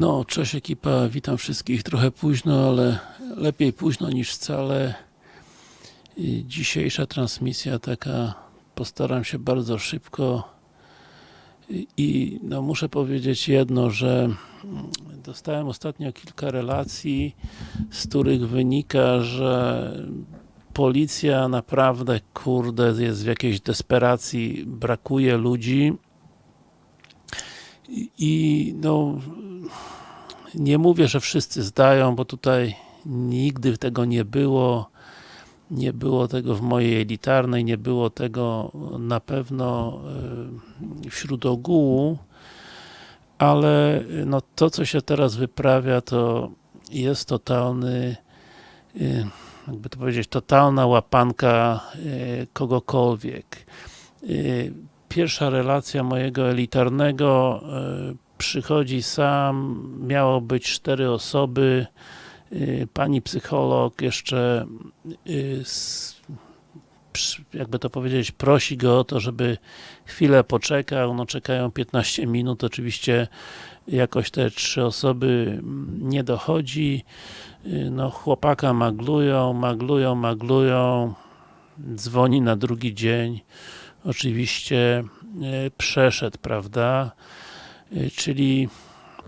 No, cześć ekipa, witam wszystkich trochę późno, ale lepiej późno niż wcale. Dzisiejsza transmisja taka, postaram się bardzo szybko i, no, muszę powiedzieć jedno, że dostałem ostatnio kilka relacji, z których wynika, że policja naprawdę, kurde, jest w jakiejś desperacji, brakuje ludzi i, no nie mówię, że wszyscy zdają, bo tutaj nigdy tego nie było. Nie było tego w mojej elitarnej, nie było tego na pewno y, wśród ogółu, ale no to, co się teraz wyprawia, to jest totalny, y, jakby to powiedzieć, totalna łapanka kogokolwiek. Pierwsza relacja mojego elitarnego przychodzi sam, miało być cztery osoby, pani psycholog jeszcze jakby to powiedzieć, prosi go o to, żeby chwilę poczekał, no czekają 15 minut, oczywiście jakoś te trzy osoby nie dochodzi, no chłopaka maglują, maglują, maglują, dzwoni na drugi dzień, oczywiście przeszedł, prawda, czyli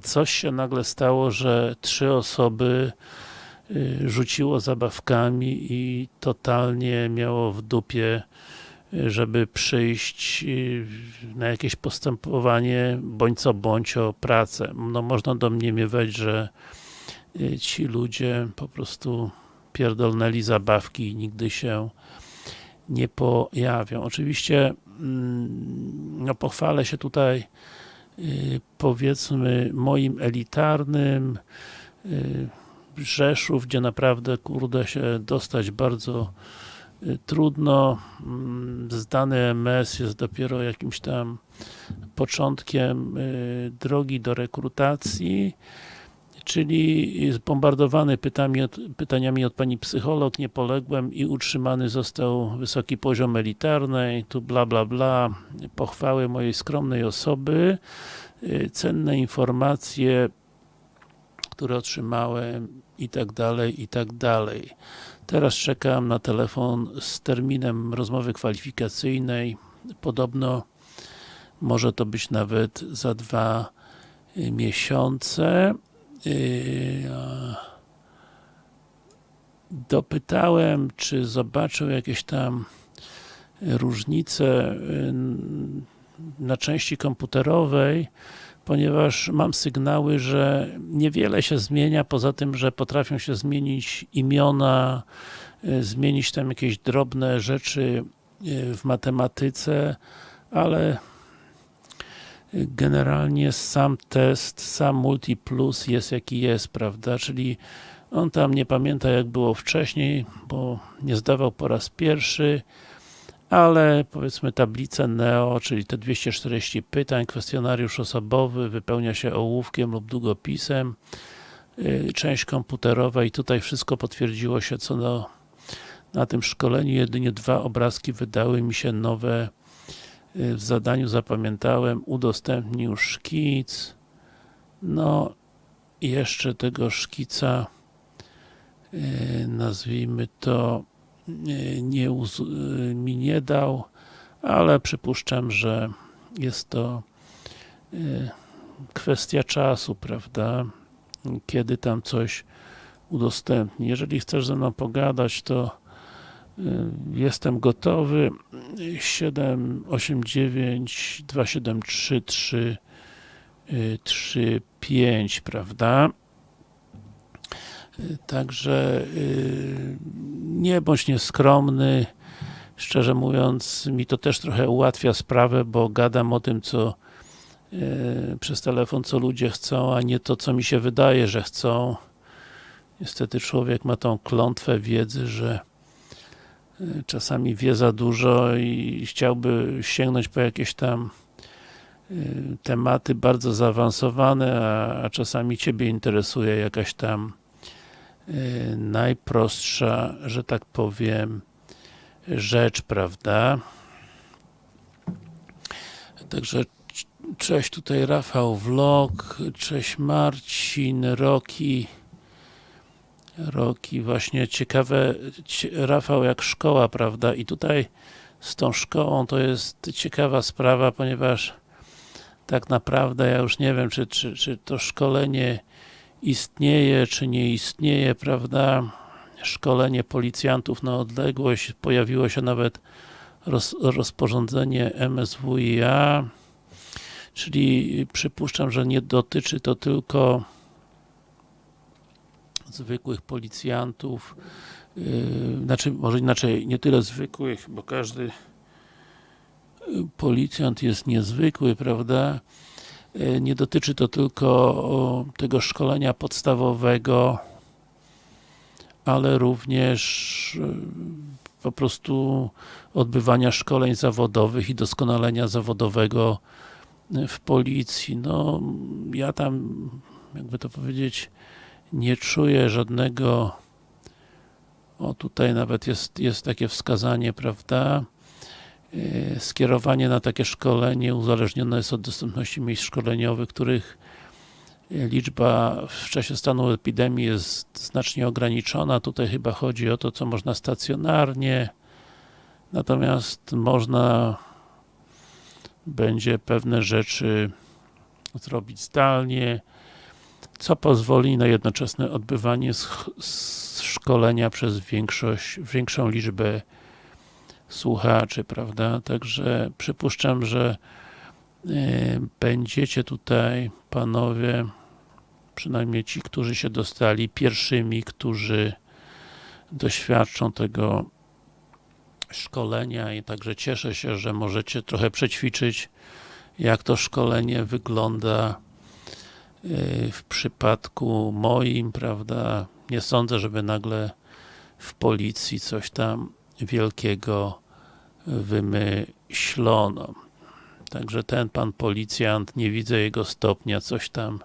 coś się nagle stało, że trzy osoby rzuciło zabawkami i totalnie miało w dupie żeby przyjść na jakieś postępowanie, bądź co bądź o pracę. No można domniemywać, że ci ludzie po prostu pierdolnęli zabawki i nigdy się nie pojawią. Oczywiście no pochwalę się tutaj powiedzmy moim elitarnym Rzeszów, gdzie naprawdę kurde się dostać bardzo trudno. Zdany MS jest dopiero jakimś tam początkiem drogi do rekrutacji czyli zbombardowany pytami od, pytaniami od pani psycholog, nie poległem i utrzymany został wysoki poziom elitarnej, tu bla bla bla, pochwały mojej skromnej osoby, cenne informacje, które otrzymałem i tak dalej, i tak dalej. Teraz czekam na telefon z terminem rozmowy kwalifikacyjnej. Podobno może to być nawet za dwa miesiące. Dopytałem, czy zobaczył jakieś tam różnice na części komputerowej, ponieważ mam sygnały, że niewiele się zmienia, poza tym, że potrafią się zmienić imiona, zmienić tam jakieś drobne rzeczy w matematyce, ale generalnie sam test, sam Multiplus jest jaki jest, prawda, czyli on tam nie pamięta jak było wcześniej, bo nie zdawał po raz pierwszy, ale powiedzmy tablicę NEO, czyli te 240 pytań, kwestionariusz osobowy wypełnia się ołówkiem lub długopisem, część komputerowa i tutaj wszystko potwierdziło się co do, na tym szkoleniu, jedynie dwa obrazki wydały mi się nowe w zadaniu zapamiętałem, udostępnił szkic no jeszcze tego szkica nazwijmy to nie mi nie dał, ale przypuszczam, że jest to kwestia czasu, prawda, kiedy tam coś udostępni. Jeżeli chcesz ze mną pogadać, to jestem gotowy 789 273 3 3 5, prawda? Także nie bądź nieskromny. Szczerze mówiąc, mi to też trochę ułatwia sprawę, bo gadam o tym, co przez telefon, co ludzie chcą, a nie to, co mi się wydaje, że chcą. Niestety człowiek ma tą klątwę wiedzy, że czasami wie za dużo i chciałby sięgnąć po jakieś tam tematy bardzo zaawansowane, a, czasami Ciebie interesuje jakaś tam najprostsza, że tak powiem, rzecz, prawda? Także Cześć, tutaj Rafał Vlog, cześć Marcin, Roki. Roki, właśnie ciekawe, cie, Rafał jak szkoła, prawda? I tutaj z tą szkołą to jest ciekawa sprawa, ponieważ tak naprawdę ja już nie wiem, czy, czy, czy to szkolenie istnieje, czy nie istnieje, prawda? Szkolenie policjantów na odległość, pojawiło się nawet roz, rozporządzenie MSWiA, czyli przypuszczam, że nie dotyczy to tylko zwykłych policjantów, yy, znaczy, może inaczej, nie tyle zwykłych, bo każdy policjant jest niezwykły, prawda? Yy, nie dotyczy to tylko tego szkolenia podstawowego, ale również yy, po prostu odbywania szkoleń zawodowych i doskonalenia zawodowego w policji. No, ja tam, jakby to powiedzieć, nie czuję żadnego o tutaj nawet jest, jest takie wskazanie, prawda? Skierowanie na takie szkolenie uzależnione jest od dostępności miejsc szkoleniowych, których liczba w czasie stanu epidemii jest znacznie ograniczona. Tutaj chyba chodzi o to, co można stacjonarnie, natomiast można będzie pewne rzeczy zrobić zdalnie, co pozwoli na jednoczesne odbywanie szkolenia przez większość, większą liczbę słuchaczy, prawda? Także przypuszczam, że y, będziecie tutaj panowie przynajmniej ci, którzy się dostali pierwszymi, którzy doświadczą tego szkolenia i także cieszę się, że możecie trochę przećwiczyć jak to szkolenie wygląda w przypadku moim, prawda, nie sądzę, żeby nagle w policji coś tam wielkiego wymyślono. Także ten pan policjant, nie widzę jego stopnia, coś tam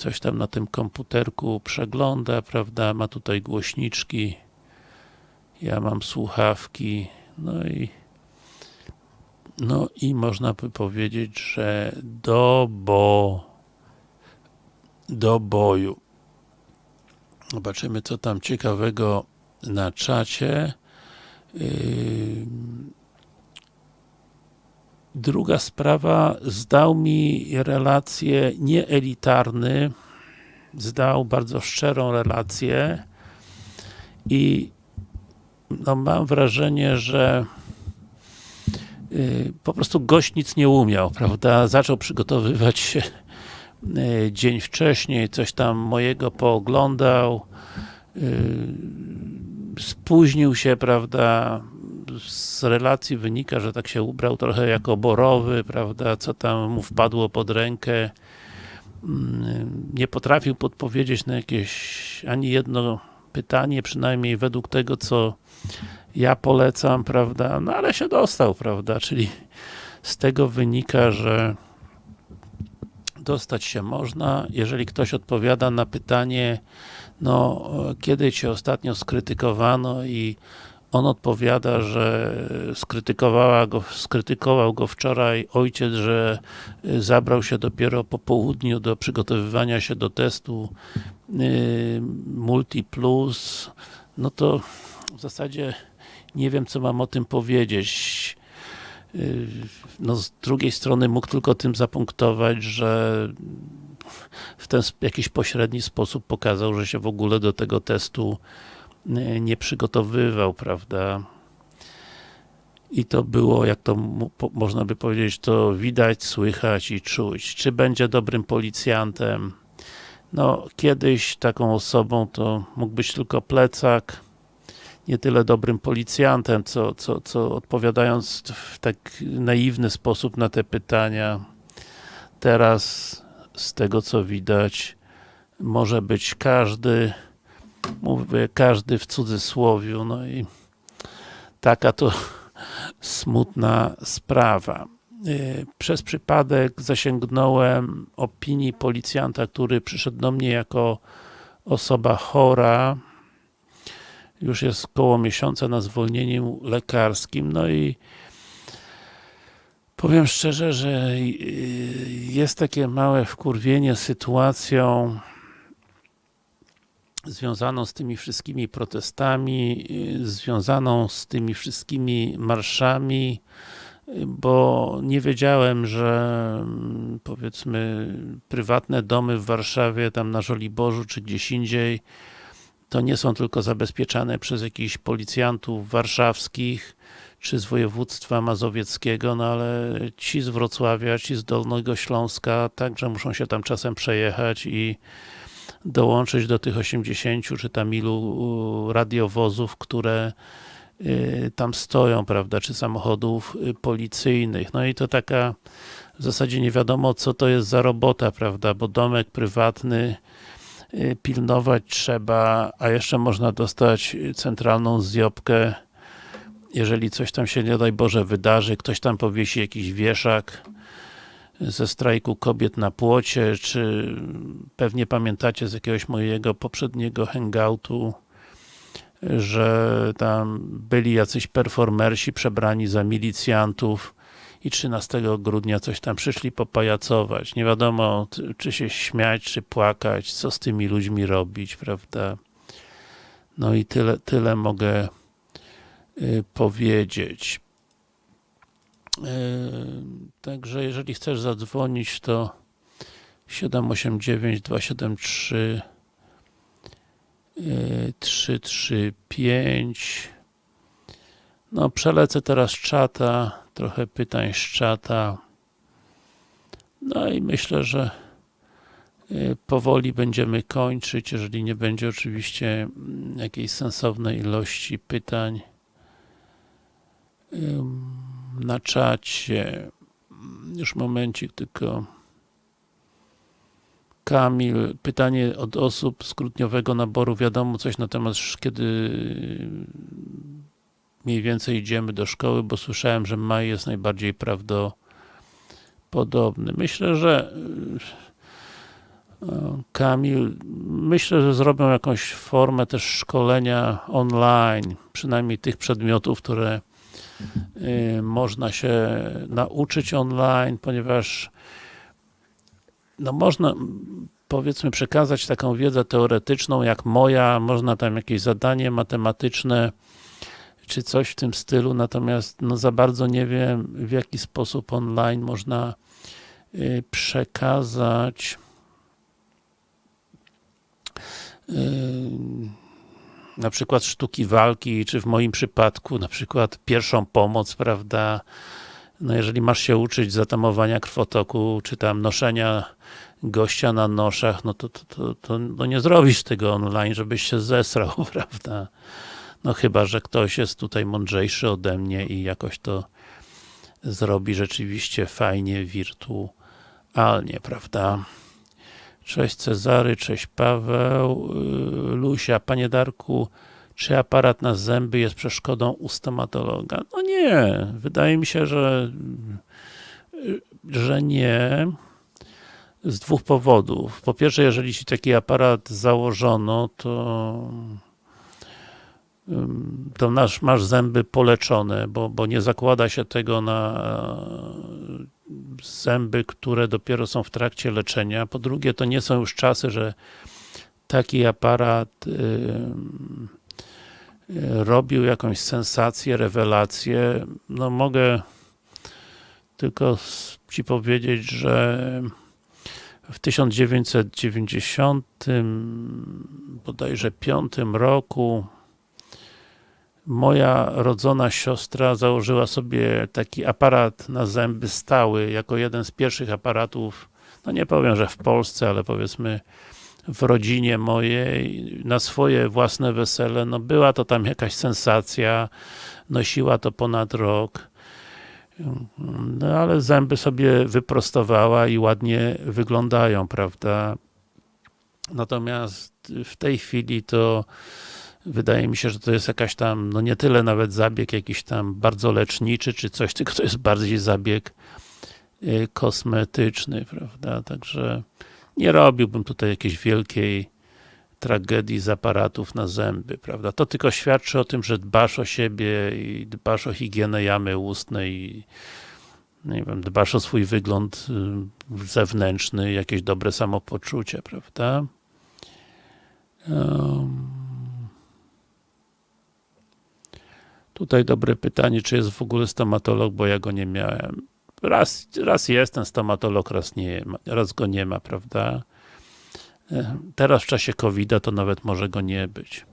coś tam na tym komputerku przegląda, prawda, ma tutaj głośniczki, ja mam słuchawki, no i no i można by powiedzieć, że do bo do boju. Zobaczymy, co tam ciekawego na czacie. Yy, druga sprawa, zdał mi relację nieelitarny, zdał bardzo szczerą relację i no, mam wrażenie, że yy, po prostu gość nic nie umiał, prawda? Zaczął przygotowywać się dzień wcześniej, coś tam mojego pooglądał, yy, spóźnił się, prawda? Z relacji wynika, że tak się ubrał trochę jako borowy, prawda? Co tam mu wpadło pod rękę. Nie potrafił podpowiedzieć na jakieś ani jedno pytanie, przynajmniej według tego, co ja polecam, prawda, no ale się dostał, prawda, czyli z tego wynika, że dostać się można, jeżeli ktoś odpowiada na pytanie, no, kiedy Cię ostatnio skrytykowano i on odpowiada, że skrytykowała go, skrytykował go wczoraj ojciec, że zabrał się dopiero po południu do przygotowywania się do testu yy, Multi Plus, no to w zasadzie nie wiem, co mam o tym powiedzieć. Yy, no z drugiej strony mógł tylko tym zapunktować, że w ten jakiś pośredni sposób pokazał, że się w ogóle do tego testu nie przygotowywał, prawda? I to było, jak to można by powiedzieć, to widać, słychać i czuć. Czy będzie dobrym policjantem? No, kiedyś taką osobą to mógł być tylko plecak, nie tyle dobrym policjantem, co, co, co odpowiadając w tak naiwny sposób na te pytania. Teraz, z tego co widać, może być każdy, mówię każdy w cudzysłowiu, no i taka to smutna sprawa. Y, przez przypadek zasięgnąłem opinii policjanta, który przyszedł do mnie jako osoba chora, już jest około miesiąca na zwolnieniu lekarskim, no i Powiem szczerze, że y, jest takie małe wkurwienie sytuacją związaną z tymi wszystkimi protestami, y, związaną z tymi wszystkimi marszami, bo nie wiedziałem, że mm, powiedzmy prywatne domy w Warszawie, tam na Żoliborzu czy gdzieś indziej, to nie są tylko zabezpieczane przez jakichś policjantów warszawskich, czy z województwa mazowieckiego, no ale ci z Wrocławia, ci z Dolnego Śląska także muszą się tam czasem przejechać i dołączyć do tych 80 czy tam ilu radiowozów, które y, tam stoją, prawda, czy samochodów y, policyjnych. No i to taka w zasadzie nie wiadomo co to jest za robota, prawda, bo domek prywatny pilnować trzeba, a jeszcze można dostać centralną zjobkę jeżeli coś tam się, nie daj Boże, wydarzy, ktoś tam powiesi jakiś wieszak ze strajku kobiet na płocie, czy pewnie pamiętacie z jakiegoś mojego poprzedniego hangoutu, że tam byli jacyś performersi przebrani za milicjantów i 13 grudnia coś tam przyszli popajacować. Nie wiadomo, czy się śmiać, czy płakać, co z tymi ludźmi robić, prawda? No i tyle, tyle mogę Y, powiedzieć. Y, także jeżeli chcesz zadzwonić, to 789 273 335 No, przelecę teraz czata, trochę pytań z czata. No i myślę, że y, powoli będziemy kończyć, jeżeli nie będzie oczywiście mm, jakiejś sensownej ilości pytań na czacie. Już momencik, tylko Kamil, pytanie od osób z grudniowego naboru, wiadomo coś na temat, kiedy mniej więcej idziemy do szkoły, bo słyszałem, że maj jest najbardziej prawdopodobny. Myślę, że Kamil, myślę, że zrobią jakąś formę też szkolenia online, przynajmniej tych przedmiotów, które Y, można się nauczyć online, ponieważ no można powiedzmy przekazać taką wiedzę teoretyczną jak moja, można tam jakieś zadanie matematyczne czy coś w tym stylu, natomiast no za bardzo nie wiem w jaki sposób online można y, przekazać y, na przykład sztuki walki, czy w moim przypadku na przykład pierwszą pomoc, prawda, no jeżeli masz się uczyć zatamowania krwotoku, czy tam noszenia gościa na noszach, no to, to, to, to no nie zrobisz tego online, żebyś się zesrał, prawda. No chyba, że ktoś jest tutaj mądrzejszy ode mnie i jakoś to zrobi rzeczywiście fajnie, wirtualnie, prawda. Cześć Cezary, cześć Paweł, y, Lusia, Panie Darku, czy aparat na zęby jest przeszkodą u stomatologa? No nie, wydaje mi się, że że nie z dwóch powodów. Po pierwsze, jeżeli ci taki aparat założono, to to masz, zęby poleczone, bo, bo nie zakłada się tego na zęby, które dopiero są w trakcie leczenia. Po drugie, to nie są już czasy, że taki aparat robił jakąś sensację, rewelację. No mogę tylko Ci powiedzieć, że w 1990 bodajże 5 roku moja rodzona siostra założyła sobie taki aparat na zęby stały, jako jeden z pierwszych aparatów, no nie powiem, że w Polsce, ale powiedzmy w rodzinie mojej, na swoje własne wesele, no była to tam jakaś sensacja, nosiła to ponad rok, no ale zęby sobie wyprostowała i ładnie wyglądają, prawda? Natomiast w tej chwili to Wydaje mi się, że to jest jakaś tam, no nie tyle nawet zabieg jakiś tam bardzo leczniczy, czy coś, tylko to jest bardziej zabieg y, kosmetyczny, prawda, także nie robiłbym tutaj jakiejś wielkiej tragedii z aparatów na zęby, prawda, to tylko świadczy o tym, że dbasz o siebie i dbasz o higienę jamy ustnej i nie wiem, dbasz o swój wygląd y, zewnętrzny, jakieś dobre samopoczucie, prawda? Um, tutaj dobre pytanie, czy jest w ogóle stomatolog, bo ja go nie miałem. Raz, raz jest ten stomatolog, raz nie raz go nie ma, prawda? E, teraz w czasie covid to nawet może go nie być.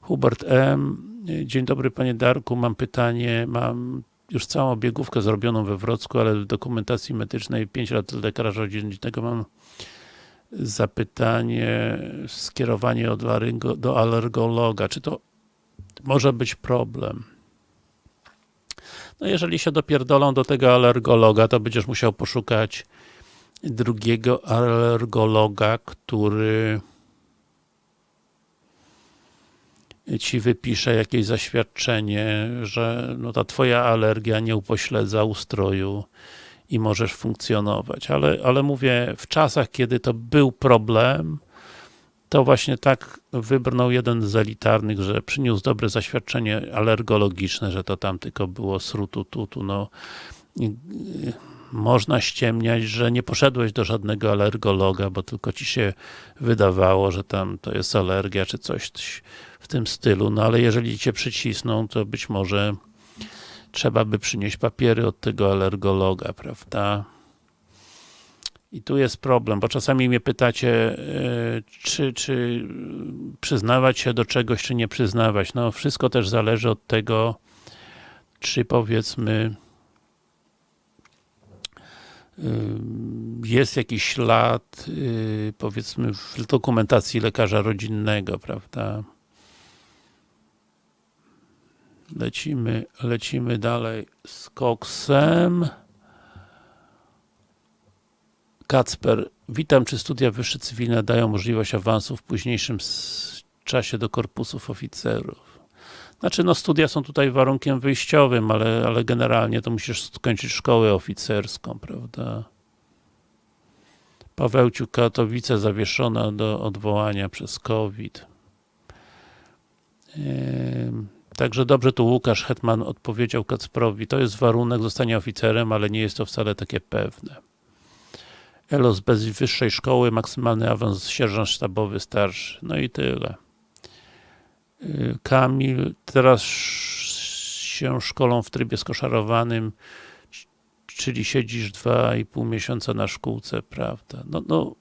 Hubert M. Dzień dobry panie Darku, mam pytanie, mam już całą biegówkę zrobioną we Wrocku, ale w dokumentacji medycznej 5 lat lekarza rodzinnego mam zapytanie, skierowanie od laryngo, do alergologa. Czy to może być problem? No jeżeli się dopierdolą do tego alergologa, to będziesz musiał poszukać drugiego alergologa, który ci wypisze jakieś zaświadczenie, że no ta twoja alergia nie upośledza ustroju i możesz funkcjonować. Ale, ale mówię, w czasach, kiedy to był problem, to właśnie tak wybrnął jeden z elitarnych, że przyniósł dobre zaświadczenie alergologiczne, że to tam tylko było srutu tutu, no można ściemniać, że nie poszedłeś do żadnego alergologa, bo tylko ci się wydawało, że tam to jest alergia, czy coś w tym stylu, no ale jeżeli cię przycisną, to być może trzeba by przynieść papiery od tego alergologa, prawda? I tu jest problem, bo czasami mnie pytacie, e, czy, czy przyznawać się do czegoś, czy nie przyznawać. No, wszystko też zależy od tego, czy powiedzmy jest jakiś ślad, y, powiedzmy, w dokumentacji lekarza rodzinnego, prawda? Lecimy, lecimy dalej z koksem. Kacper, witam, czy studia wyższe cywilne dają możliwość awansu w późniejszym czasie do korpusów oficerów? Znaczy, no studia są tutaj warunkiem wyjściowym, ale, ale generalnie to musisz skończyć szkołę oficerską, prawda? Pawełciu Katowice zawieszona do odwołania przez COVID. Także dobrze tu Łukasz Hetman odpowiedział Kacprowi, to jest warunek zostania oficerem, ale nie jest to wcale takie pewne. Elos bez wyższej szkoły, maksymalny awans sierżant sztabowy starszy. No i tyle. Y, Kamil, teraz się szkolą w trybie skoszarowanym, czyli siedzisz dwa i pół miesiąca na szkółce, prawda? No, no,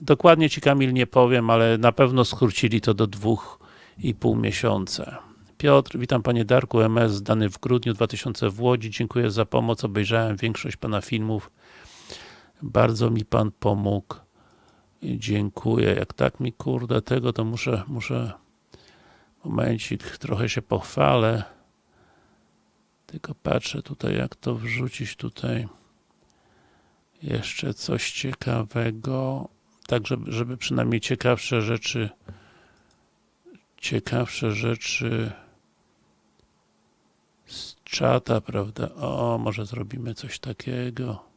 dokładnie Ci Kamil nie powiem, ale na pewno skrócili to do dwóch i pół miesiąca. Piotr, witam Panie Darku, MS dany w grudniu 2000 w Łodzi, dziękuję za pomoc, obejrzałem większość Pana filmów, bardzo mi Pan pomógł, dziękuję, jak tak mi kurde tego, to muszę, muszę Momencik, trochę się pochwalę. Tylko patrzę tutaj, jak to wrzucić tutaj. Jeszcze coś ciekawego. Tak, żeby, żeby przynajmniej ciekawsze rzeczy ciekawsze rzeczy z czata, prawda? O, może zrobimy coś takiego.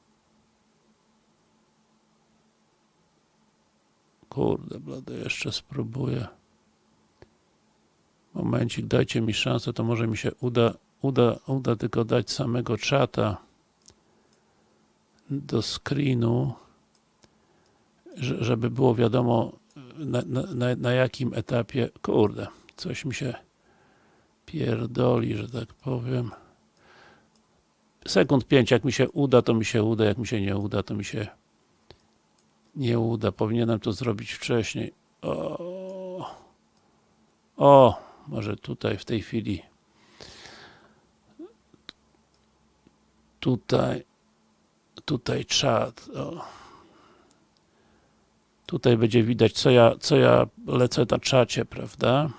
Kurde, blady, jeszcze spróbuję. Momencik, dajcie mi szansę, to może mi się uda, uda, uda tylko dać samego czata do screenu, żeby było wiadomo na, na, na jakim etapie, kurde, coś mi się pierdoli, że tak powiem. Sekund 5, jak mi się uda, to mi się uda, jak mi się nie uda, to mi się nie uda. Powinienem to zrobić wcześniej. O, o może tutaj w tej chwili tutaj tutaj czat o. tutaj będzie widać co ja, co ja lecę na czacie, prawda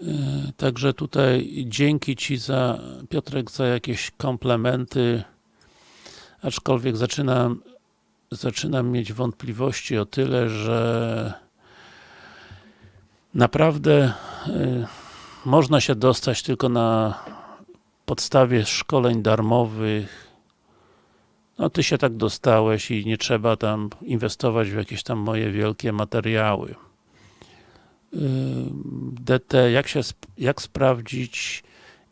yy, Także tutaj dzięki Ci za, Piotrek, za jakieś komplementy, aczkolwiek zaczynam, zaczynam mieć wątpliwości o tyle, że naprawdę y, można się dostać tylko na podstawie szkoleń darmowych. No ty się tak dostałeś i nie trzeba tam inwestować w jakieś tam moje wielkie materiały. Y, DT, jak się, jak sprawdzić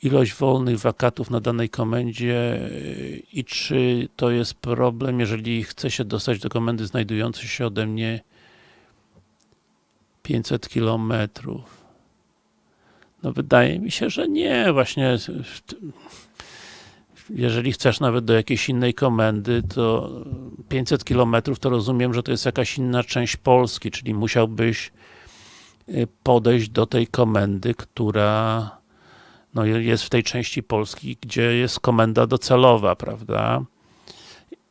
ilość wolnych wakatów na danej komendzie yy, i czy to jest problem, jeżeli chce się dostać do komendy znajdującej się ode mnie 500 kilometrów. No wydaje mi się, że nie, właśnie jeżeli chcesz nawet do jakiejś innej komendy, to 500 km to rozumiem, że to jest jakaś inna część Polski, czyli musiałbyś y, podejść do tej komendy, która no, jest w tej części Polski, gdzie jest komenda docelowa, prawda?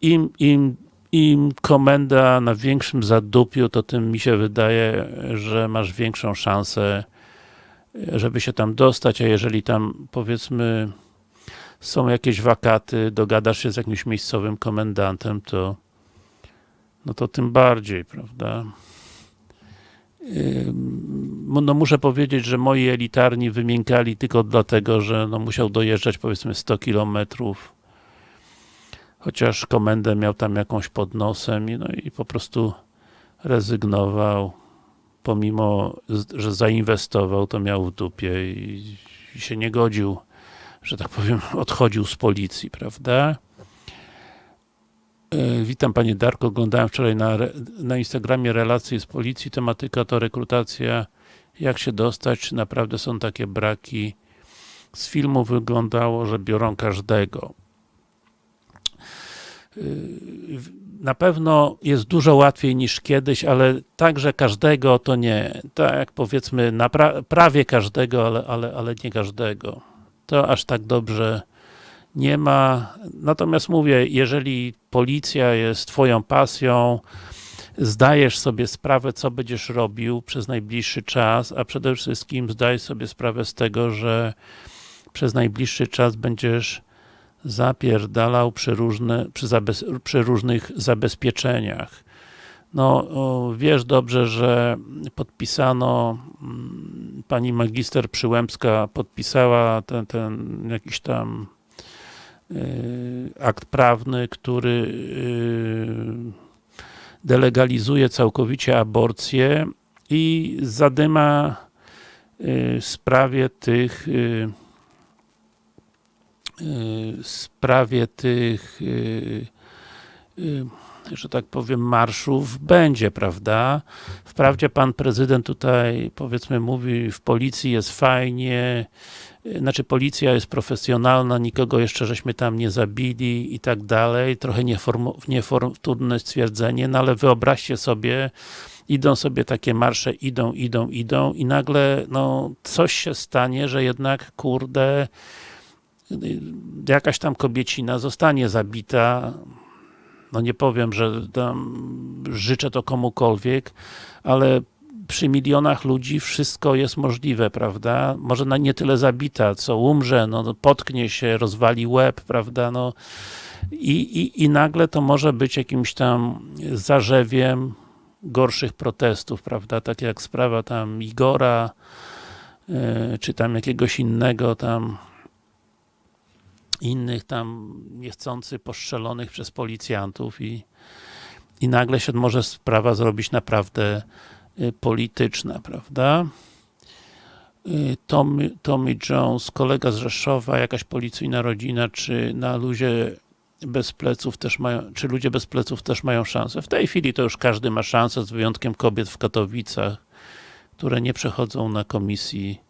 Im, im, im komenda na większym zadupiu, to tym mi się wydaje, że masz większą szansę, żeby się tam dostać, a jeżeli tam powiedzmy są jakieś wakaty, dogadasz się z jakimś miejscowym komendantem, to no to tym bardziej, prawda? No muszę powiedzieć, że moi elitarni wymiękali tylko dlatego, że no musiał dojeżdżać powiedzmy 100 kilometrów chociaż komendę miał tam jakąś pod nosem no i po prostu rezygnował pomimo, że zainwestował, to miał w dupie i się nie godził że tak powiem, odchodził z policji, prawda? E, witam Panie Darko, oglądałem wczoraj na, na Instagramie relacje z policji, tematyka to rekrutacja, jak się dostać, naprawdę są takie braki. Z filmu wyglądało, że biorą każdego. E, na pewno jest dużo łatwiej niż kiedyś, ale także każdego to nie. Tak powiedzmy, pra prawie każdego, ale, ale, ale nie każdego to aż tak dobrze nie ma. Natomiast mówię, jeżeli policja jest twoją pasją, zdajesz sobie sprawę, co będziesz robił przez najbliższy czas, a przede wszystkim zdajesz sobie sprawę z tego, że przez najbliższy czas będziesz zapierdalał przy, różne, przy, przy różnych zabezpieczeniach. No, wiesz dobrze, że podpisano, mm, pani magister Przyłębska podpisała ten, ten jakiś tam akt prawny, który y, delegalizuje całkowicie aborcję i zadyma y, sprawie tych sprawie tych że tak powiem, marszów będzie, prawda? Wprawdzie pan prezydent tutaj, powiedzmy, mówi, w policji jest fajnie, znaczy policja jest profesjonalna, nikogo jeszcze żeśmy tam nie zabili i tak dalej, trochę niefortunne stwierdzenie, no ale wyobraźcie sobie, idą sobie takie marsze, idą, idą, idą i nagle, no, coś się stanie, że jednak, kurde, jakaś tam kobiecina zostanie zabita, no nie powiem, że życzę to komukolwiek, ale przy milionach ludzi wszystko jest możliwe, prawda? Może na nie tyle zabita, co umrze, no, no potknie się, rozwali łeb, prawda? No, i, i, I nagle to może być jakimś tam zarzewiem gorszych protestów, prawda? Tak jak sprawa tam Igora, yy, czy tam jakiegoś innego tam innych tam niechcący postrzelonych przez policjantów i, i nagle się może sprawa zrobić naprawdę y, polityczna, prawda? Y, Tommy, Tommy Jones, kolega z Rzeszowa, jakaś policyjna rodzina, czy na luzie bez pleców też mają, czy ludzie bez pleców też mają szansę? W tej chwili to już każdy ma szansę, z wyjątkiem kobiet w Katowicach, które nie przechodzą na komisji,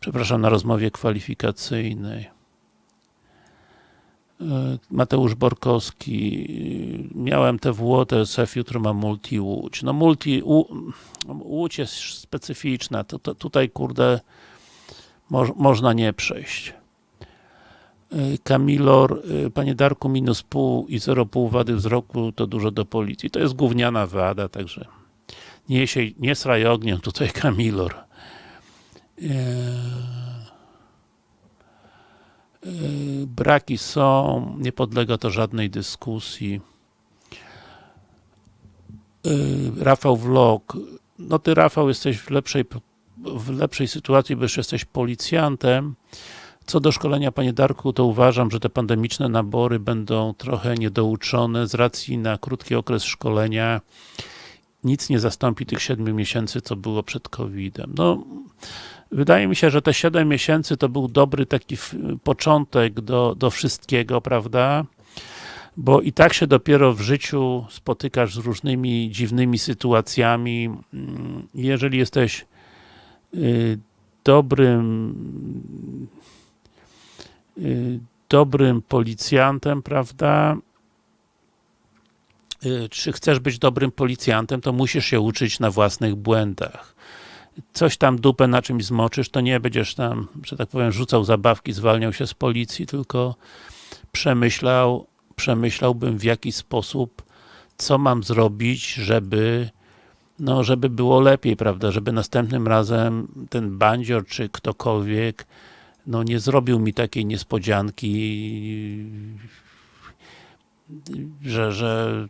przepraszam, na rozmowie kwalifikacyjnej. E, Mateusz Borkowski, miałem TWO, TSF, jutro mam Multi Łódź. No Multi, Łódź jest specyficzna, to, to tutaj kurde mo, można nie przejść. E, Kamilor, e, panie Darku, minus pół i 0,5 wady wzroku to dużo do policji. To jest gówniana wada, także nie, się, nie sraj ogniem tutaj Kamilor. Yy, braki są, nie podlega to żadnej dyskusji. Yy, Rafał Vlog, no ty Rafał jesteś w lepszej, w lepszej sytuacji, bo już jesteś policjantem. Co do szkolenia, panie Darku, to uważam, że te pandemiczne nabory będą trochę niedouczone z racji na krótki okres szkolenia nic nie zastąpi tych 7 miesięcy, co było przed COVID-em. No, wydaje mi się, że te 7 miesięcy to był dobry taki początek do, do wszystkiego, prawda? Bo i tak się dopiero w życiu spotykasz z różnymi dziwnymi sytuacjami. Mm, jeżeli jesteś y, dobrym y, dobrym policjantem, prawda? Y, czy chcesz być dobrym policjantem, to musisz się uczyć na własnych błędach. Coś tam dupę na czymś zmoczysz, to nie będziesz tam, że tak powiem, rzucał zabawki, zwalniał się z policji, tylko przemyślał, przemyślałbym w jaki sposób, co mam zrobić, żeby no, żeby było lepiej, prawda, żeby następnym razem ten bandzior, czy ktokolwiek no nie zrobił mi takiej niespodzianki, że, że,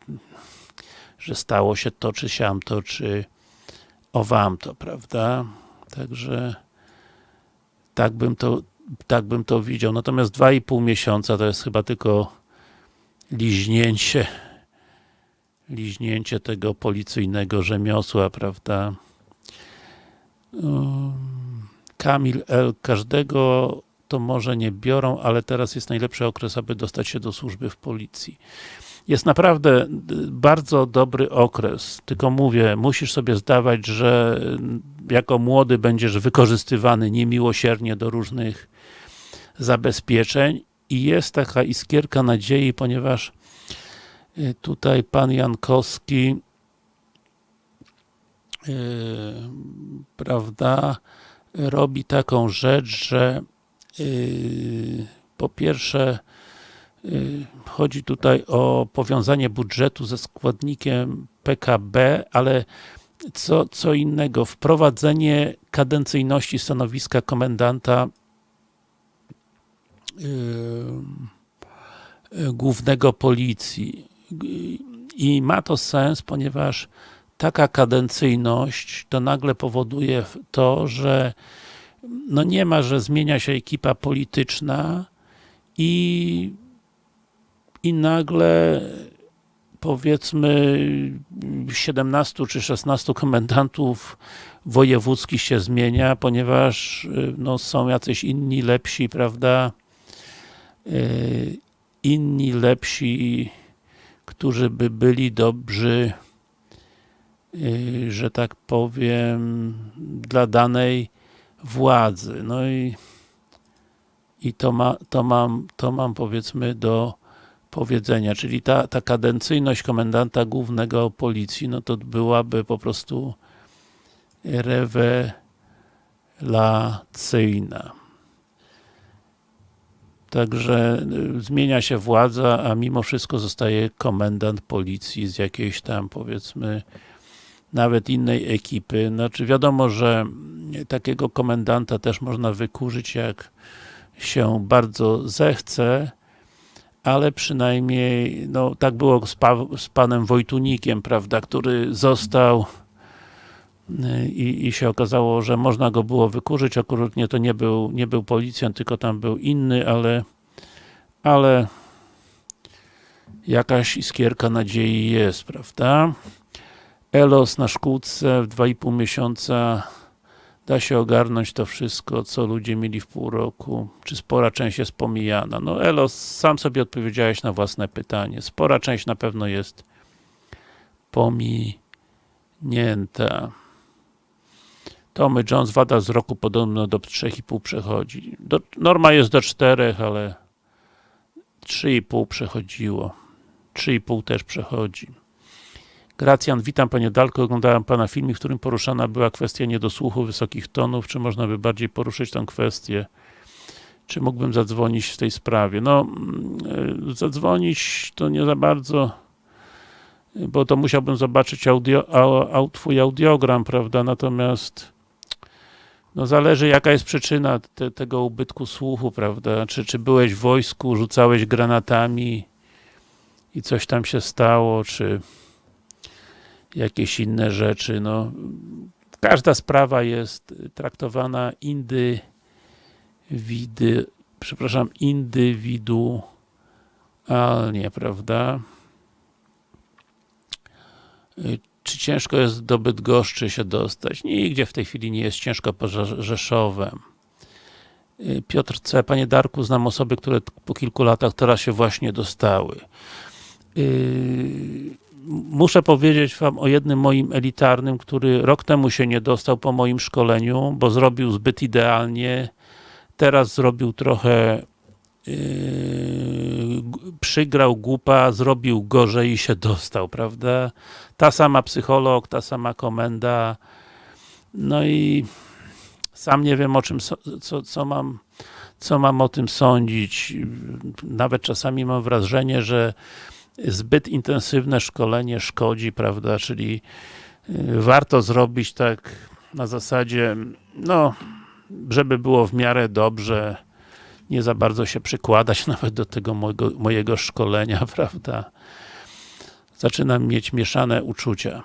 że stało się to, czy siam to, czy owam to, prawda? Także tak bym to, tak bym to widział. Natomiast dwa i pół miesiąca to jest chyba tylko liźnięcie liźnięcie tego policyjnego rzemiosła, prawda? Kamil L. Każdego to może nie biorą, ale teraz jest najlepszy okres, aby dostać się do służby w policji. Jest naprawdę bardzo dobry okres, tylko mówię, musisz sobie zdawać, że jako młody będziesz wykorzystywany niemiłosiernie do różnych zabezpieczeń. I jest taka iskierka nadziei, ponieważ y, tutaj pan Jankowski yy, prawda, robi taką rzecz, że yy, po pierwsze chodzi tutaj o powiązanie budżetu ze składnikiem PKB, ale co, co innego, wprowadzenie kadencyjności stanowiska komendanta yy, głównego policji. I ma to sens, ponieważ taka kadencyjność to nagle powoduje to, że no nie ma, że zmienia się ekipa polityczna i, i nagle powiedzmy 17 czy 16 komendantów wojewódzkich się zmienia, ponieważ no, są jacyś inni lepsi, prawda, yy, inni lepsi, którzy by byli dobrzy Y, że tak powiem, dla danej władzy. No i, i to, ma, to, mam, to mam powiedzmy do powiedzenia, czyli ta, ta kadencyjność komendanta głównego policji, no to byłaby po prostu rewelacyjna. Także y, zmienia się władza, a mimo wszystko zostaje komendant policji z jakiejś tam powiedzmy nawet innej ekipy. Znaczy wiadomo, że takiego komendanta też można wykurzyć jak się bardzo zechce, ale przynajmniej, no tak było z, pa z panem Wojtunikiem, prawda, który został y, i, i się okazało, że można go było wykurzyć, akurat nie, to nie był, nie był policjant, tylko tam był inny, ale ale jakaś iskierka nadziei jest, prawda? Elos na szkółce w 2,5 miesiąca da się ogarnąć to wszystko, co ludzie mieli w pół roku, czy spora część jest pomijana. No Elos, sam sobie odpowiedziałeś na własne pytanie. Spora część na pewno jest pominięta. Tommy Jones, wada z roku podobno do 3,5 przechodzi. Do, norma jest do 4, ale 3,5 przechodziło. 3,5 też przechodzi. Gracjan, witam Panie Dalko, oglądałem Pana film, w którym poruszana była kwestia niedosłuchu wysokich tonów, czy można by bardziej poruszyć tę kwestię? Czy mógłbym zadzwonić w tej sprawie? No, mm, zadzwonić to nie za bardzo, bo to musiałbym zobaczyć audio, Twój audiogram, prawda, natomiast no zależy jaka jest przyczyna te, tego ubytku słuchu, prawda, czy, czy byłeś w wojsku, rzucałeś granatami i coś tam się stało, czy jakieś inne rzeczy, no każda sprawa jest traktowana indywidy, przepraszam, indywidualnie, prawda? Czy ciężko jest do Bydgoszczy się dostać. Nigdzie w tej chwili nie jest ciężko poza Rzeszowem. Piotr C. Panie Darku, znam osoby, które po kilku latach teraz się właśnie dostały. Yy, muszę powiedzieć wam o jednym moim elitarnym, który rok temu się nie dostał po moim szkoleniu, bo zrobił zbyt idealnie. Teraz zrobił trochę yy, przygrał głupa, zrobił gorzej i się dostał, prawda? Ta sama psycholog, ta sama komenda. No i sam nie wiem o czym, co, co mam co mam o tym sądzić. Nawet czasami mam wrażenie, że zbyt intensywne szkolenie szkodzi, prawda, czyli y, warto zrobić tak na zasadzie, no, żeby było w miarę dobrze, nie za bardzo się przykładać nawet do tego mojego, mojego szkolenia, prawda. Zaczynam mieć mieszane uczucia.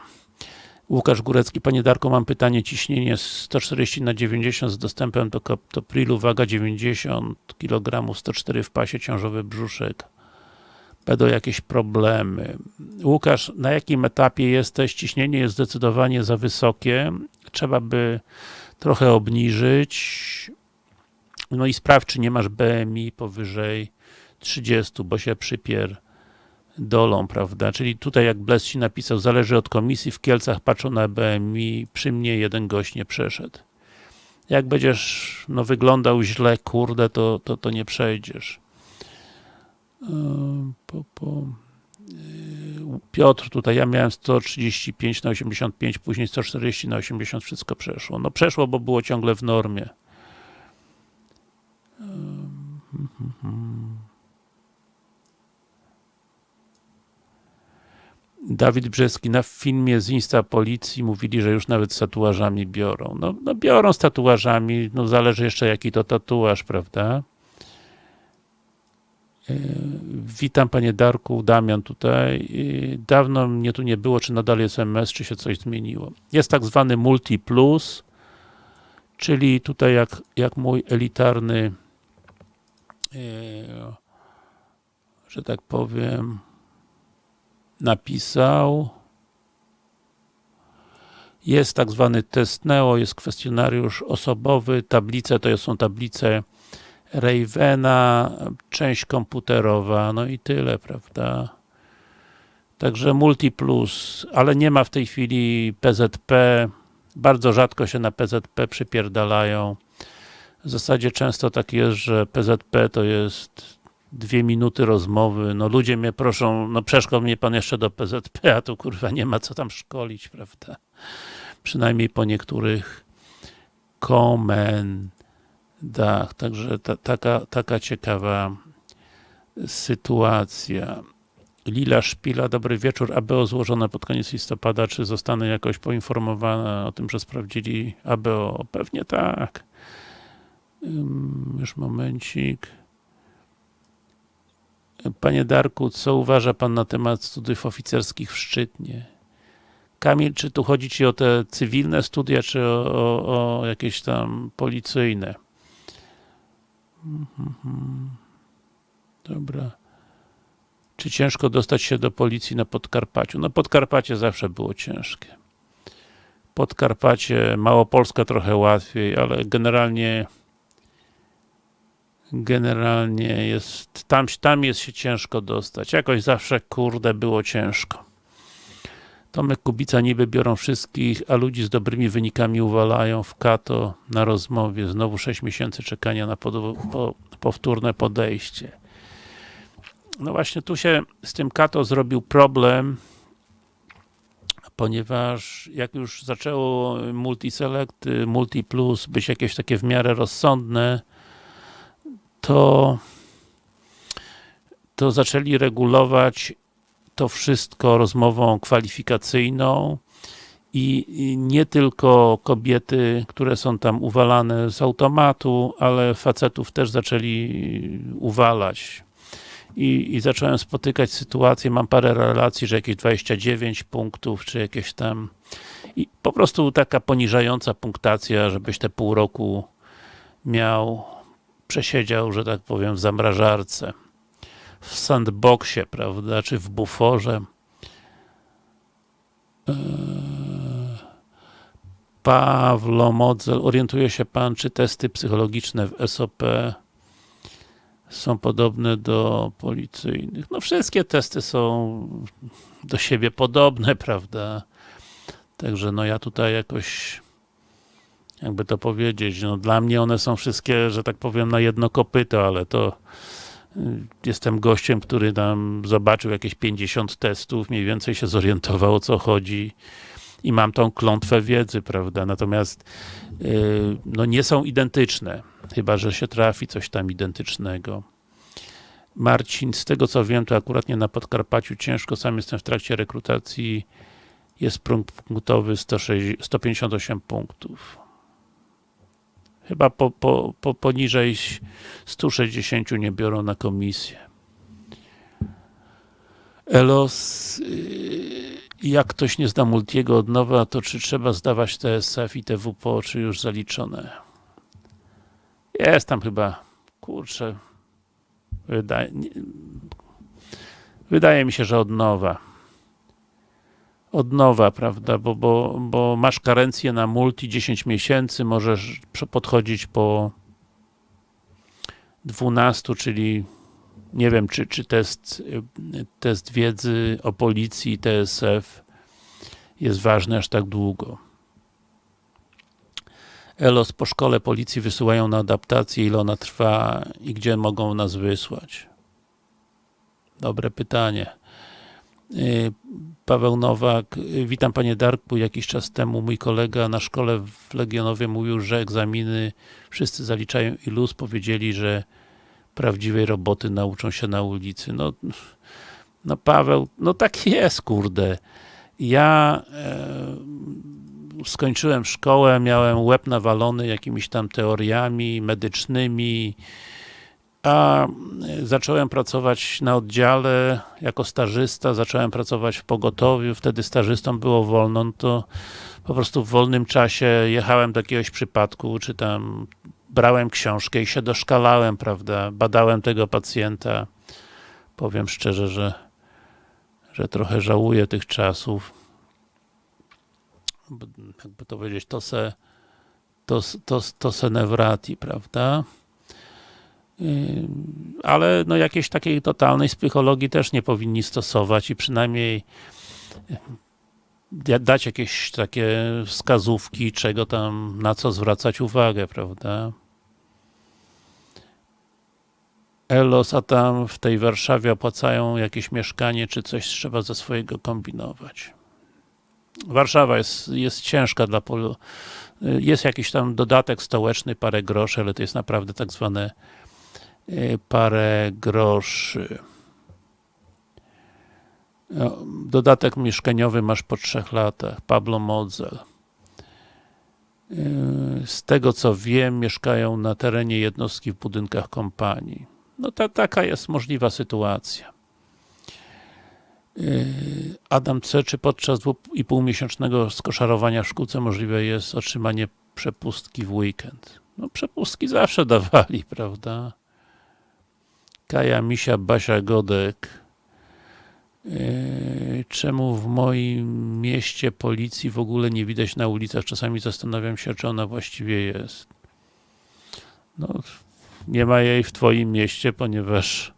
Łukasz Górecki, Panie Darko, mam pytanie, ciśnienie 140 na 90 z dostępem do kaptoprilu, waga 90 kg, 104 w pasie, ciążowy brzuszek. Będą jakieś problemy. Łukasz, na jakim etapie jesteś? Ciśnienie jest zdecydowanie za wysokie. Trzeba by trochę obniżyć. No i sprawdź, czy nie masz BMI powyżej 30, bo się przypier dolą, prawda? Czyli tutaj jak Bles ci napisał, zależy od komisji, w Kielcach patrzą na BMI, przy mnie jeden gość nie przeszedł. Jak będziesz no, wyglądał źle, kurde, to, to, to nie przejdziesz. Yy, po, po. Yy, Piotr tutaj, ja miałem 135 na 85, później 140 na 80, wszystko przeszło. No przeszło, bo było ciągle w normie. Yy. Dawid Brzeski na filmie z Insta Policji mówili, że już nawet z tatuażami biorą. No, no biorą z tatuażami, no zależy jeszcze jaki to tatuaż, prawda? Witam panie Darku, Damian tutaj. Dawno mnie tu nie było, czy nadal jest MS, czy się coś zmieniło. Jest tak zwany Multi Plus, czyli tutaj jak, jak mój elitarny e, że tak powiem napisał. Jest tak zwany test NEO, jest kwestionariusz osobowy, tablice to są tablice Ravena, część komputerowa, no i tyle, prawda? Także Multiplus, ale nie ma w tej chwili PZP, bardzo rzadko się na PZP przypierdalają. W zasadzie często tak jest, że PZP to jest dwie minuty rozmowy, no ludzie mnie proszą, no przeszkol mnie pan jeszcze do PZP, a tu kurwa nie ma co tam szkolić, prawda? Przynajmniej po niektórych komendach, także ta, taka, taka ciekawa sytuacja. Lila Szpila, dobry wieczór. ABO złożone pod koniec listopada, czy zostanę jakoś poinformowana o tym, że sprawdzili ABO? Pewnie tak. Już momencik. Panie Darku, co uważa Pan na temat studiów oficerskich w Szczytnie? Kamil, czy tu chodzi Ci o te cywilne studia, czy o, o, o jakieś tam policyjne? Dobra. Czy ciężko dostać się do policji na Podkarpaciu? No Podkarpacie zawsze było ciężkie. Podkarpacie, Małopolska trochę łatwiej, ale generalnie generalnie jest, tam, tam jest się ciężko dostać. Jakoś zawsze, kurde, było ciężko. Tomek Kubica niby biorą wszystkich, a ludzi z dobrymi wynikami uwalają w kato na rozmowie. Znowu 6 miesięcy czekania na pod, po, powtórne podejście. No właśnie tu się z tym kato zrobił problem, ponieważ jak już zaczęło multiselect, multi plus być jakieś takie w miarę rozsądne, to to zaczęli regulować to wszystko rozmową kwalifikacyjną i, nie tylko kobiety, które są tam uwalane z automatu, ale facetów też zaczęli uwalać. I, i zacząłem spotykać sytuacje, mam parę relacji, że jakieś 29 punktów, czy jakieś tam i po prostu taka poniżająca punktacja, żebyś te pół roku miał przesiedział, że tak powiem, w zamrażarce, w sandboxie, prawda, czy w buforze. Eee Pawlo Modzel, orientuje się Pan, czy testy psychologiczne w SOP są podobne do policyjnych? No wszystkie testy są do siebie podobne, prawda? Także no ja tutaj jakoś jakby to powiedzieć, no dla mnie one są wszystkie, że tak powiem, na jedno kopyto, ale to jestem gościem, który tam zobaczył jakieś 50 testów, mniej więcej się zorientował o co chodzi i mam tą klątwę wiedzy, prawda, natomiast yy, no nie są identyczne, chyba, że się trafi coś tam identycznego. Marcin, z tego co wiem, to akurat nie na Podkarpaciu ciężko, sam jestem w trakcie rekrutacji, jest próg punktowy 106, 158 punktów. Chyba po, po, po, poniżej 160 nie biorą na komisję. Elos, yy, jak ktoś nie zda multiego od nowa, to czy trzeba zdawać TSF i TWPO, czy już zaliczone? Jest tam chyba, kurczę, wydaje, nie, wydaje mi się, że od nowa. Od nowa, prawda, bo, bo, bo masz karencję na multi 10 miesięcy, możesz podchodzić po 12, czyli nie wiem, czy, czy test, test wiedzy o policji, TSF jest ważny aż tak długo. ELOS po szkole policji wysyłają na adaptację, ile ona trwa i gdzie mogą nas wysłać? Dobre pytanie. Paweł Nowak, witam panie Darku, jakiś czas temu mój kolega na szkole w Legionowie mówił, że egzaminy wszyscy zaliczają i luz, powiedzieli, że prawdziwej roboty nauczą się na ulicy. No, no Paweł, no tak jest, kurde. Ja e, skończyłem szkołę, miałem łeb nawalony jakimiś tam teoriami medycznymi, a zacząłem pracować na oddziale jako stażysta, zacząłem pracować w pogotowiu, wtedy stażystą było wolno, no to po prostu w wolnym czasie jechałem do jakiegoś przypadku, czy tam brałem książkę i się doszkalałem, prawda, badałem tego pacjenta. Powiem szczerze, że, że trochę żałuję tych czasów. Jakby to powiedzieć, to se, to, to, to se newrati, prawda? Yy, ale no jakiejś takiej totalnej psychologii też nie powinni stosować i przynajmniej yy, dać jakieś takie wskazówki, czego tam, na co zwracać uwagę, prawda? Elos, a tam w tej Warszawie opłacają jakieś mieszkanie, czy coś trzeba ze swojego kombinować. Warszawa jest, jest ciężka dla polu. Jest jakiś tam dodatek stołeczny, parę groszy, ale to jest naprawdę tak zwane parę groszy. No, dodatek mieszkaniowy masz po trzech latach. Pablo Modzel. Y, z tego co wiem, mieszkają na terenie jednostki w budynkach kompanii. No ta, taka jest możliwa sytuacja. Yy, Adam C. Czy podczas dwuipółmiesięcznego skoszarowania w szkółce możliwe jest otrzymanie przepustki w weekend? No przepustki zawsze dawali, prawda? Kaja, Misia, Basia, Godek. Yy, czemu w moim mieście policji w ogóle nie widać na ulicach? Czasami zastanawiam się, czy ona właściwie jest. No, nie ma jej w twoim mieście, ponieważ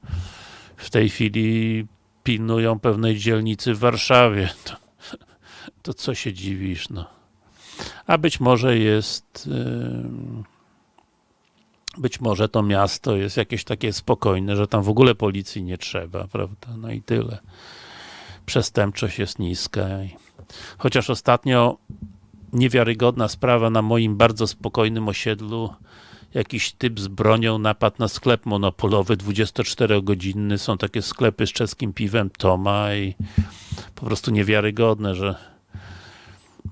w tej chwili pilnują pewnej dzielnicy w Warszawie. To, to co się dziwisz, no. A być może jest być może to miasto jest jakieś takie spokojne, że tam w ogóle policji nie trzeba, prawda? No i tyle. Przestępczość jest niska. Chociaż ostatnio niewiarygodna sprawa na moim bardzo spokojnym osiedlu jakiś typ z bronią napadł na sklep monopolowy 24-godzinny. Są takie sklepy z czeskim piwem Toma i po prostu niewiarygodne, że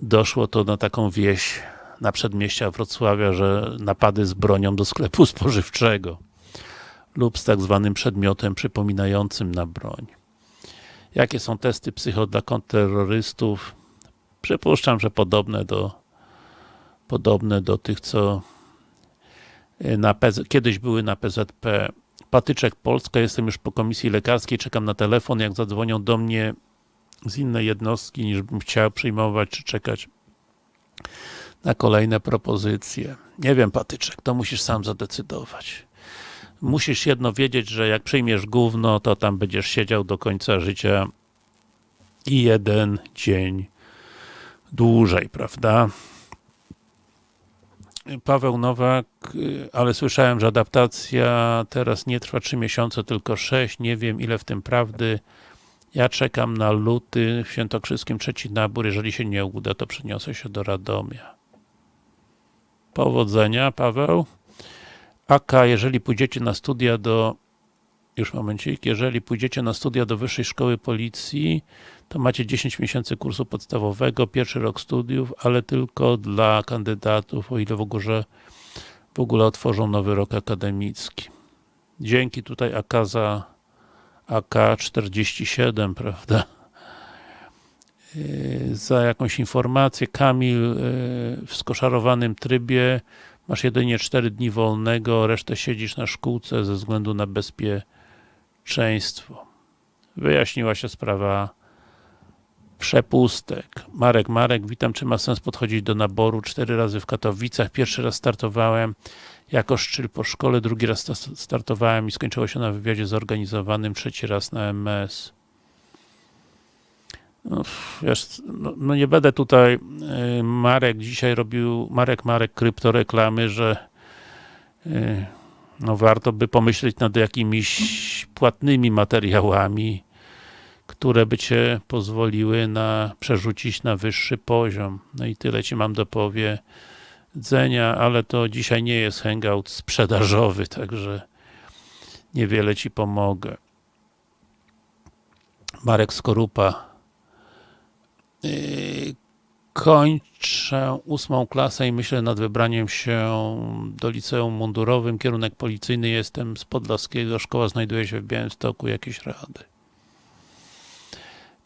doszło to na taką wieś na przedmieścia Wrocławia, że napady z bronią do sklepu spożywczego lub z tak zwanym przedmiotem przypominającym na broń. Jakie są testy psycho dla kontrterrorystów? Przypuszczam, że podobne do podobne do tych, co na PZ, kiedyś były na PZP. Patyczek Polska, jestem już po komisji lekarskiej, czekam na telefon, jak zadzwonią do mnie z innej jednostki, niż bym chciał przyjmować, czy czekać na kolejne propozycje. Nie wiem, Patyczek, to musisz sam zadecydować. Musisz jedno wiedzieć, że jak przyjmiesz gówno, to tam będziesz siedział do końca życia i jeden dzień dłużej, prawda? Paweł Nowak, ale słyszałem, że adaptacja teraz nie trwa 3 miesiące, tylko 6. Nie wiem, ile w tym prawdy. Ja czekam na luty w Świętokrzyskim trzeci nabór. Jeżeli się nie uda, to przeniosę się do Radomia. Powodzenia, Paweł. Aka, jeżeli pójdziecie na studia do już momencik, jeżeli pójdziecie na studia do Wyższej Szkoły Policji, to macie 10 miesięcy kursu podstawowego, pierwszy rok studiów, ale tylko dla kandydatów, o ile w ogóle, w ogóle otworzą nowy rok akademicki. Dzięki tutaj AK za AK-47, prawda? Yy, za jakąś informację. Kamil yy, w skoszarowanym trybie masz jedynie 4 dni wolnego, resztę siedzisz na szkółce ze względu na bezpieczeństwo. Wyjaśniła się sprawa przepustek. Marek, Marek, witam, czy ma sens podchodzić do naboru? Cztery razy w Katowicach, pierwszy raz startowałem jako szczyl po szkole, drugi raz startowałem i skończyło się na wywiadzie zorganizowanym, trzeci raz na MS. No, wiesz, no, no nie będę tutaj y, Marek dzisiaj robił, Marek, Marek kryptoreklamy, że y, no warto by pomyśleć nad jakimiś płatnymi materiałami, które by cię pozwoliły na przerzucić na wyższy poziom. No i tyle ci mam do powiedzenia, ale to dzisiaj nie jest hangout sprzedażowy, także niewiele ci pomogę. Marek Skorupa. Yy, kończę ósmą klasę i myślę nad wybraniem się do liceum mundurowym. Kierunek policyjny jestem z Podlaskiego. Szkoła znajduje się w Białymstoku. Jakieś rady?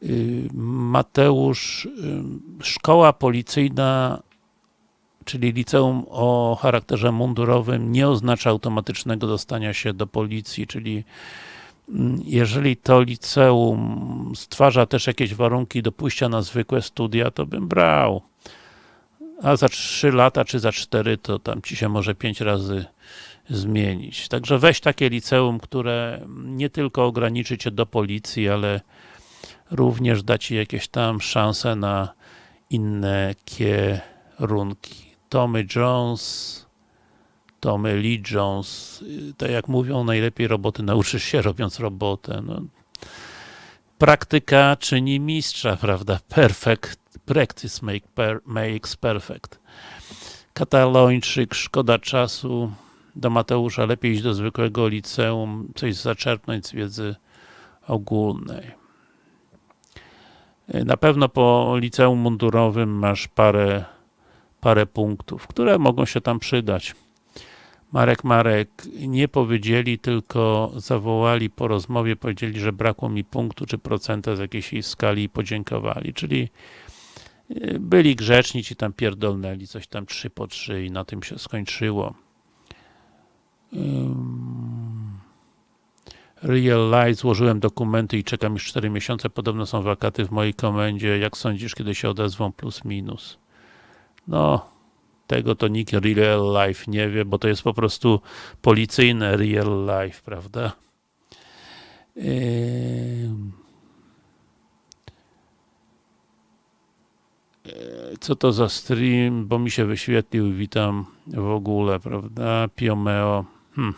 Y, Mateusz, y, szkoła policyjna, czyli liceum o charakterze mundurowym nie oznacza automatycznego dostania się do policji, czyli jeżeli to liceum stwarza też jakieś warunki do pójścia na zwykłe studia, to bym brał. A za 3 lata czy za 4 to tam ci się może 5 razy zmienić. Także weź takie liceum, które nie tylko ograniczy cię do policji, ale również da Ci jakieś tam szanse na inne kierunki. Tommy Jones, Tommy Lee Jones, tak jak mówią, najlepiej roboty nauczysz się robiąc robotę. No. Praktyka czyni mistrza, prawda? Perfect, practice make per, makes perfect. Katalończyk, szkoda czasu. Do Mateusza lepiej iść do zwykłego liceum, coś zaczerpnąć z wiedzy ogólnej. Na pewno po liceum mundurowym masz parę, parę punktów, które mogą się tam przydać. Marek, Marek, nie powiedzieli, tylko zawołali po rozmowie, powiedzieli, że brakło mi punktu czy procenta z jakiejś skali i podziękowali, czyli y, byli grzeczni, ci tam pierdolnęli coś tam 3 po 3 i na tym się skończyło. Real Life, złożyłem dokumenty i czekam już 4 miesiące, podobno są wakaty w mojej komendzie, jak sądzisz, kiedy się odezwą plus minus? No, tego to nikt Real Life nie wie, bo to jest po prostu policyjne Real Life, prawda? Co to za stream, bo mi się wyświetlił, witam w ogóle, prawda? Piomeo. Hmm.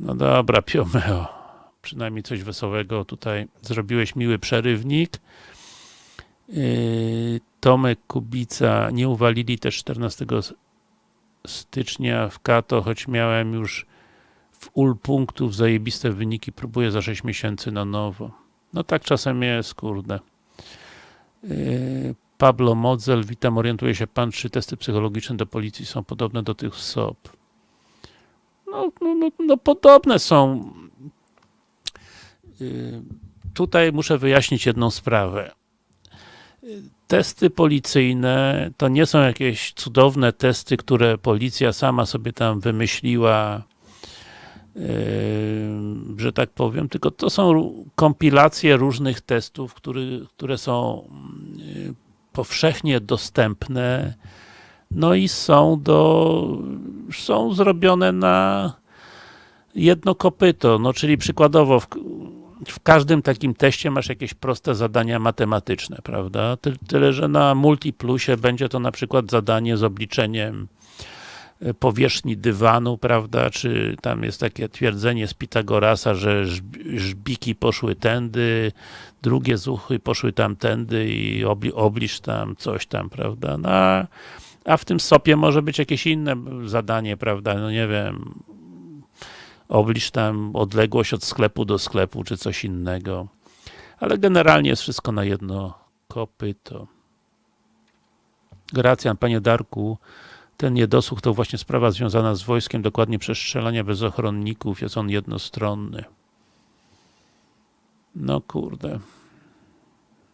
No dobra, Piomeo. Przynajmniej coś wesołego tutaj zrobiłeś, miły przerywnik. Yy, Tomek Kubica, nie uwalili też 14 stycznia w Kato, choć miałem już w ul punktów zajebiste wyniki, próbuję za 6 miesięcy na nowo. No tak czasem jest, kurde. Yy, Pablo Modzel, witam, orientuje się pan, czy testy psychologiczne do policji są podobne do tych SOP? no, no, no, no podobne są. Y, tutaj muszę wyjaśnić jedną sprawę. Testy policyjne to nie są jakieś cudowne testy, które policja sama sobie tam wymyśliła, yy, że tak powiem, tylko to są kompilacje różnych testów, który, które są yy, powszechnie dostępne, no i są do, są zrobione na jedno kopyto, no czyli przykładowo w, w każdym takim teście masz jakieś proste zadania matematyczne, prawda? Ty, tyle, że na Multiplusie będzie to na przykład zadanie z obliczeniem e, powierzchni dywanu, prawda, czy tam jest takie twierdzenie z Pitagorasa, że żbiki poszły tędy, drugie zuchy poszły tamtędy i obli obliż tam coś tam, prawda, no, a w tym sopie może być jakieś inne zadanie, prawda, no nie wiem, obliż tam odległość od sklepu do sklepu, czy coś innego. Ale generalnie jest wszystko na jedno kopyto. Gracjan, panie Darku, ten niedosłuch to właśnie sprawa związana z wojskiem, dokładnie przestrzelania bez ochronników, jest on jednostronny. No kurde.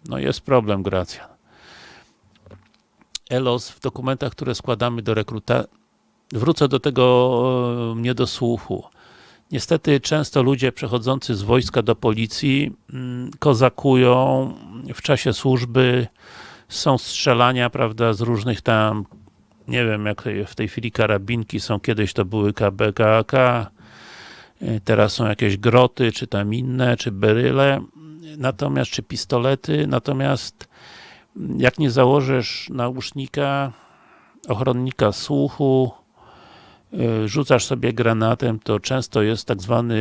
No jest problem, Gracjan. ELOS w dokumentach, które składamy do rekruta wrócę do tego niedosłuchu. Niestety często ludzie przechodzący z wojska do policji mm, kozakują w czasie służby, są strzelania, prawda, z różnych tam, nie wiem, jak w tej chwili karabinki są, kiedyś to były KBKK, teraz są jakieś groty, czy tam inne, czy beryle, natomiast, czy pistolety, natomiast jak nie założysz nausznika, ochronnika słuchu, Y, rzucasz sobie granatem, to często jest tak zwany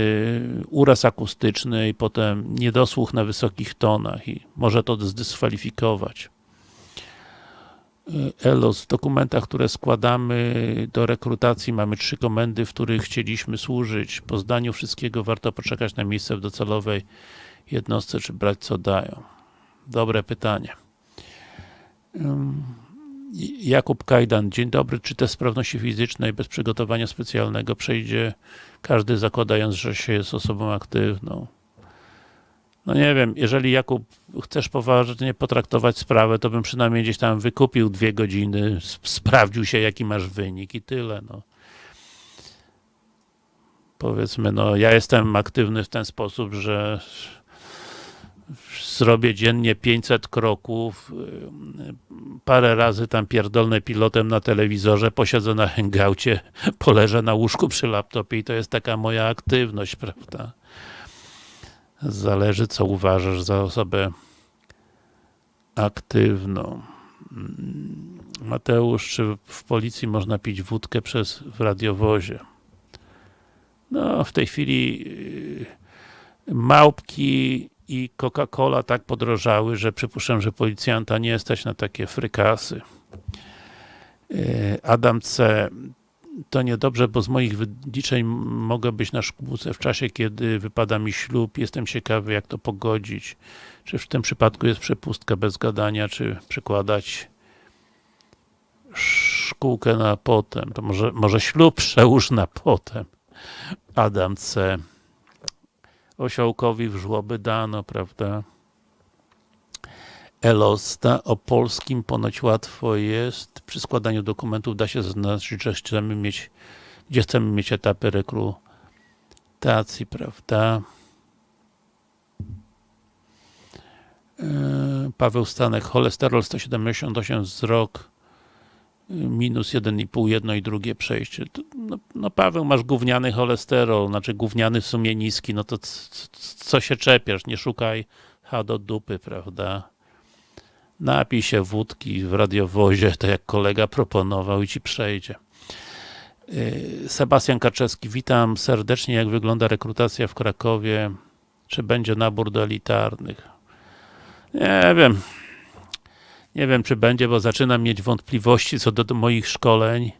uraz akustyczny i potem niedosłuch na wysokich tonach i może to zdyskwalifikować. Y, ELOS, w dokumentach, które składamy do rekrutacji mamy trzy komendy, w których chcieliśmy służyć. Po zdaniu wszystkiego warto poczekać na miejsce w docelowej jednostce, czy brać co dają. Dobre pytanie. Jakub Kajdan, dzień dobry. Czy test sprawności fizycznej bez przygotowania specjalnego przejdzie każdy zakładając, że się jest osobą aktywną? No nie wiem, jeżeli Jakub chcesz poważnie potraktować sprawę, to bym przynajmniej gdzieś tam wykupił dwie godziny, sprawdził się jaki masz wynik i tyle. No. Powiedzmy, no ja jestem aktywny w ten sposób, że zrobię dziennie 500 kroków, y, parę razy tam pierdolnę pilotem na telewizorze, posiedzę na hangoucie, poleżę na łóżku przy laptopie i to jest taka moja aktywność, prawda? Zależy, co uważasz za osobę aktywną. Mm, Mateusz, czy w policji można pić wódkę przez, w radiowozie? No, w tej chwili y, małpki i Coca-Cola tak podrożały, że przypuszczam, że policjanta nie stać na takie frykasy. E, Adam C. To niedobrze, bo z moich wyliczeń mogę być na szkółce w czasie, kiedy wypada mi ślub. Jestem ciekawy, jak to pogodzić. Czy w tym przypadku jest przepustka bez gadania, czy przekładać szkółkę na potem. To może, może ślub przełóż na potem. Adam C osiołkowi w żłoby dano, prawda? Elosta, o polskim ponoć łatwo jest. Przy składaniu dokumentów da się zaznaczyć, że chcemy mieć, gdzie chcemy mieć etapy rekrutacji, prawda? E, Paweł Stanek, cholesterol 178 wzrok, minus 1,5, jedno i drugie przejście. No, no, Paweł, masz gówniany cholesterol, znaczy gówniany w sumie niski, no to co się czepiasz, nie szukaj ha do dupy, prawda? Napij się wódki w radiowozie, tak jak kolega proponował i ci przejdzie. Y, Sebastian Kaczewski, witam serdecznie, jak wygląda rekrutacja w Krakowie? Czy będzie nabór do elitarnych? Nie wiem, nie wiem, czy będzie, bo zaczynam mieć wątpliwości co do, do moich szkoleń.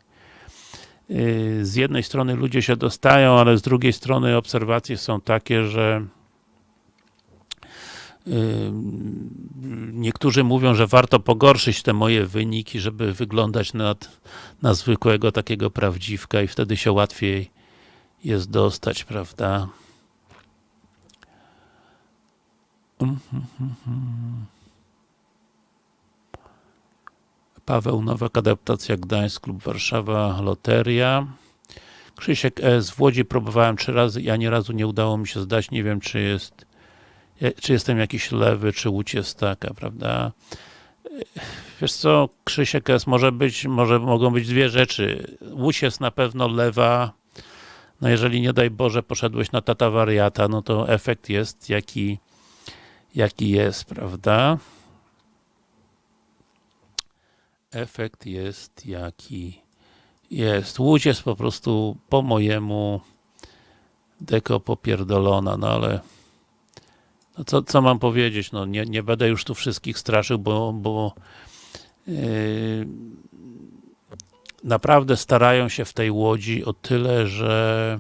Yy, z jednej strony ludzie się dostają, ale z drugiej strony obserwacje są takie, że yy, niektórzy mówią, że warto pogorszyć te moje wyniki, żeby wyglądać na, na zwykłego takiego prawdziwka i wtedy się łatwiej jest dostać, prawda? Mm -hmm. Paweł Nowak, adaptacja Gdańsk, Klub Warszawa, Loteria. Krzysiek S. W Łodzi próbowałem trzy razy i ani razu nie udało mi się zdać. Nie wiem, czy jest czy jestem jakiś lewy, czy łódź jest taka, prawda? Wiesz co, Krzysiek S. może być, może mogą być dwie rzeczy. Łódź jest na pewno lewa. No jeżeli nie daj Boże poszedłeś na tata wariata, no to efekt jest jaki, jaki jest, prawda? Efekt jest jaki jest. Łódź jest po prostu po mojemu deko popierdolona, no ale no co, co mam powiedzieć, no nie, nie będę już tu wszystkich straszył, bo, bo yy, naprawdę starają się w tej Łodzi o tyle, że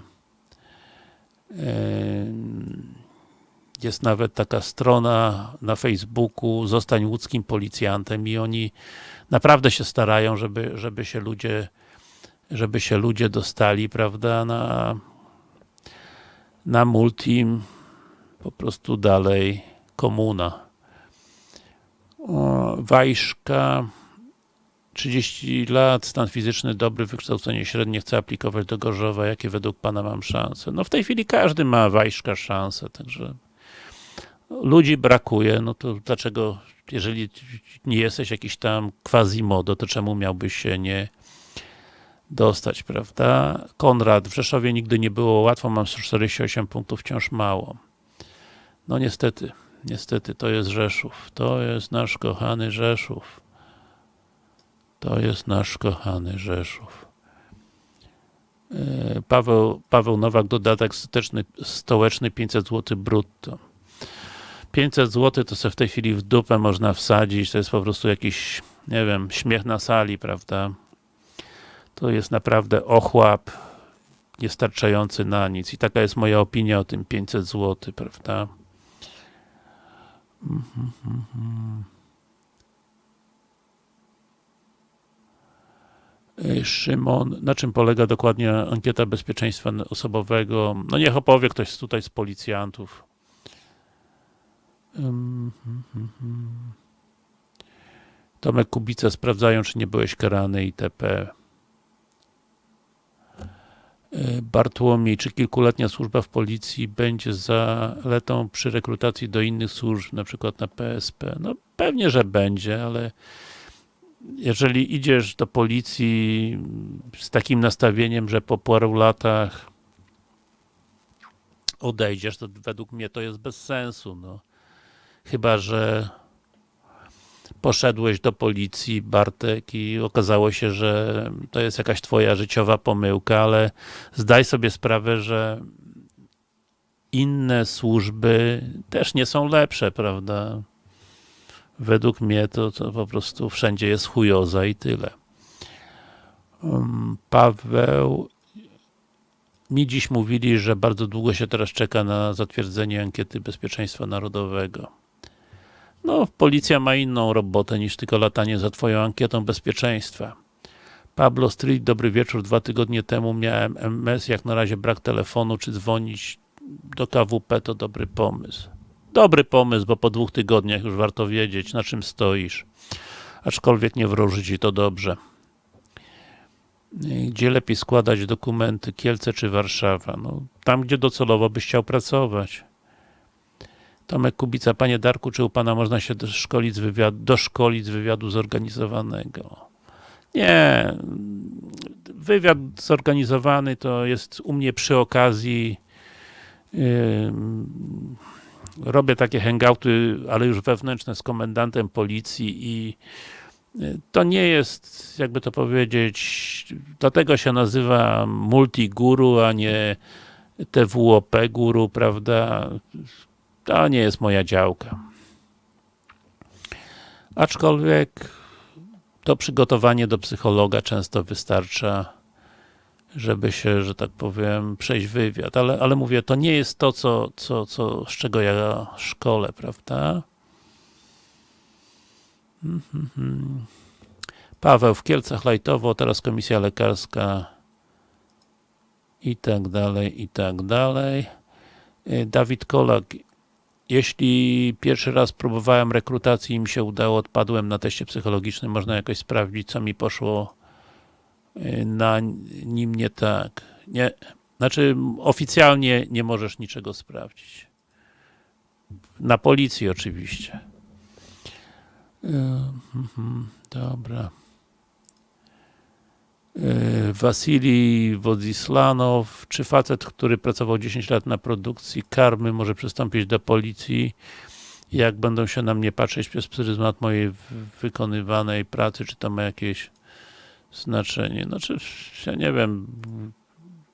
yy, jest nawet taka strona na Facebooku zostań łódzkim policjantem i oni naprawdę się starają, żeby, żeby się ludzie żeby się ludzie dostali, prawda, na na multim po prostu dalej komuna. Wajszka 30 lat, stan fizyczny dobry, wykształcenie średnie, chce aplikować do Gorzowa. Jakie według Pana mam szanse? No w tej chwili każdy ma Wajszka szansę, także ludzi brakuje, no to dlaczego, jeżeli nie jesteś jakiś tam quasi-modo, to czemu miałbyś się nie dostać, prawda? Konrad, w Rzeszowie nigdy nie było łatwo, mam 148 punktów, wciąż mało. No niestety, niestety, to jest Rzeszów. To jest nasz kochany Rzeszów. To jest nasz kochany Rzeszów. E, Paweł, Paweł Nowak, dodatek stołeczny 500 zł brutto. 500 zł to sobie w tej chwili w dupę można wsadzić, to jest po prostu jakiś, nie wiem, śmiech na sali, prawda? To jest naprawdę ochłap niestarczający na nic i taka jest moja opinia o tym 500 zł, prawda? Szymon, na czym polega dokładnie ankieta bezpieczeństwa osobowego? No niech opowie ktoś tutaj z policjantów. Tomek Kubica sprawdzają, czy nie byłeś karany itp. Bartłomiej, czy kilkuletnia służba w policji będzie zaletą przy rekrutacji do innych służb, na przykład na PSP? No pewnie, że będzie, ale jeżeli idziesz do policji z takim nastawieniem, że po paru latach odejdziesz, to według mnie to jest bez sensu, no. Chyba, że poszedłeś do policji, Bartek, i okazało się, że to jest jakaś twoja życiowa pomyłka, ale zdaj sobie sprawę, że inne służby też nie są lepsze, prawda? Według mnie to, to po prostu wszędzie jest chujoza i tyle. Um, Paweł mi dziś mówili, że bardzo długo się teraz czeka na zatwierdzenie ankiety bezpieczeństwa narodowego. No, policja ma inną robotę niż tylko latanie za twoją ankietą bezpieczeństwa. Pablo Street, dobry wieczór. Dwa tygodnie temu miałem MS, jak na razie brak telefonu, czy dzwonić do KWP to dobry pomysł. Dobry pomysł, bo po dwóch tygodniach już warto wiedzieć, na czym stoisz. Aczkolwiek nie wróży ci to dobrze. Gdzie lepiej składać dokumenty, Kielce czy Warszawa? No, tam, gdzie docelowo byś chciał pracować. Tomek Kubica, panie Darku, czy u pana można się doszkolić z wywiadu, doszkolić z wywiadu zorganizowanego? Nie. Wywiad zorganizowany to jest u mnie przy okazji robię takie hangouty, ale już wewnętrzne z komendantem policji i to nie jest, jakby to powiedzieć, dlatego się nazywa multiguru, a nie TWOP guru, prawda? To nie jest moja działka. Aczkolwiek to przygotowanie do psychologa często wystarcza, żeby się, że tak powiem, przejść wywiad. Ale, ale mówię, to nie jest to, co, co, co, z czego ja szkole, prawda? Paweł w Kielcach lajtowo, teraz komisja lekarska i tak dalej, i tak dalej. Dawid Kolak jeśli pierwszy raz próbowałem rekrutacji i mi się udało, odpadłem na teście psychologicznym, można jakoś sprawdzić, co mi poszło y, na nim nie tak. Nie, znaczy, oficjalnie nie możesz niczego sprawdzić. Na policji oczywiście. E, mhm, dobra. E, Wasilij Wodzislanow, czy facet, który pracował 10 lat na produkcji karmy, może przystąpić do policji? Jak będą się na mnie patrzeć przez pryzmat mojej wykonywanej pracy, czy to ma jakieś znaczenie? Znaczy, ja nie wiem,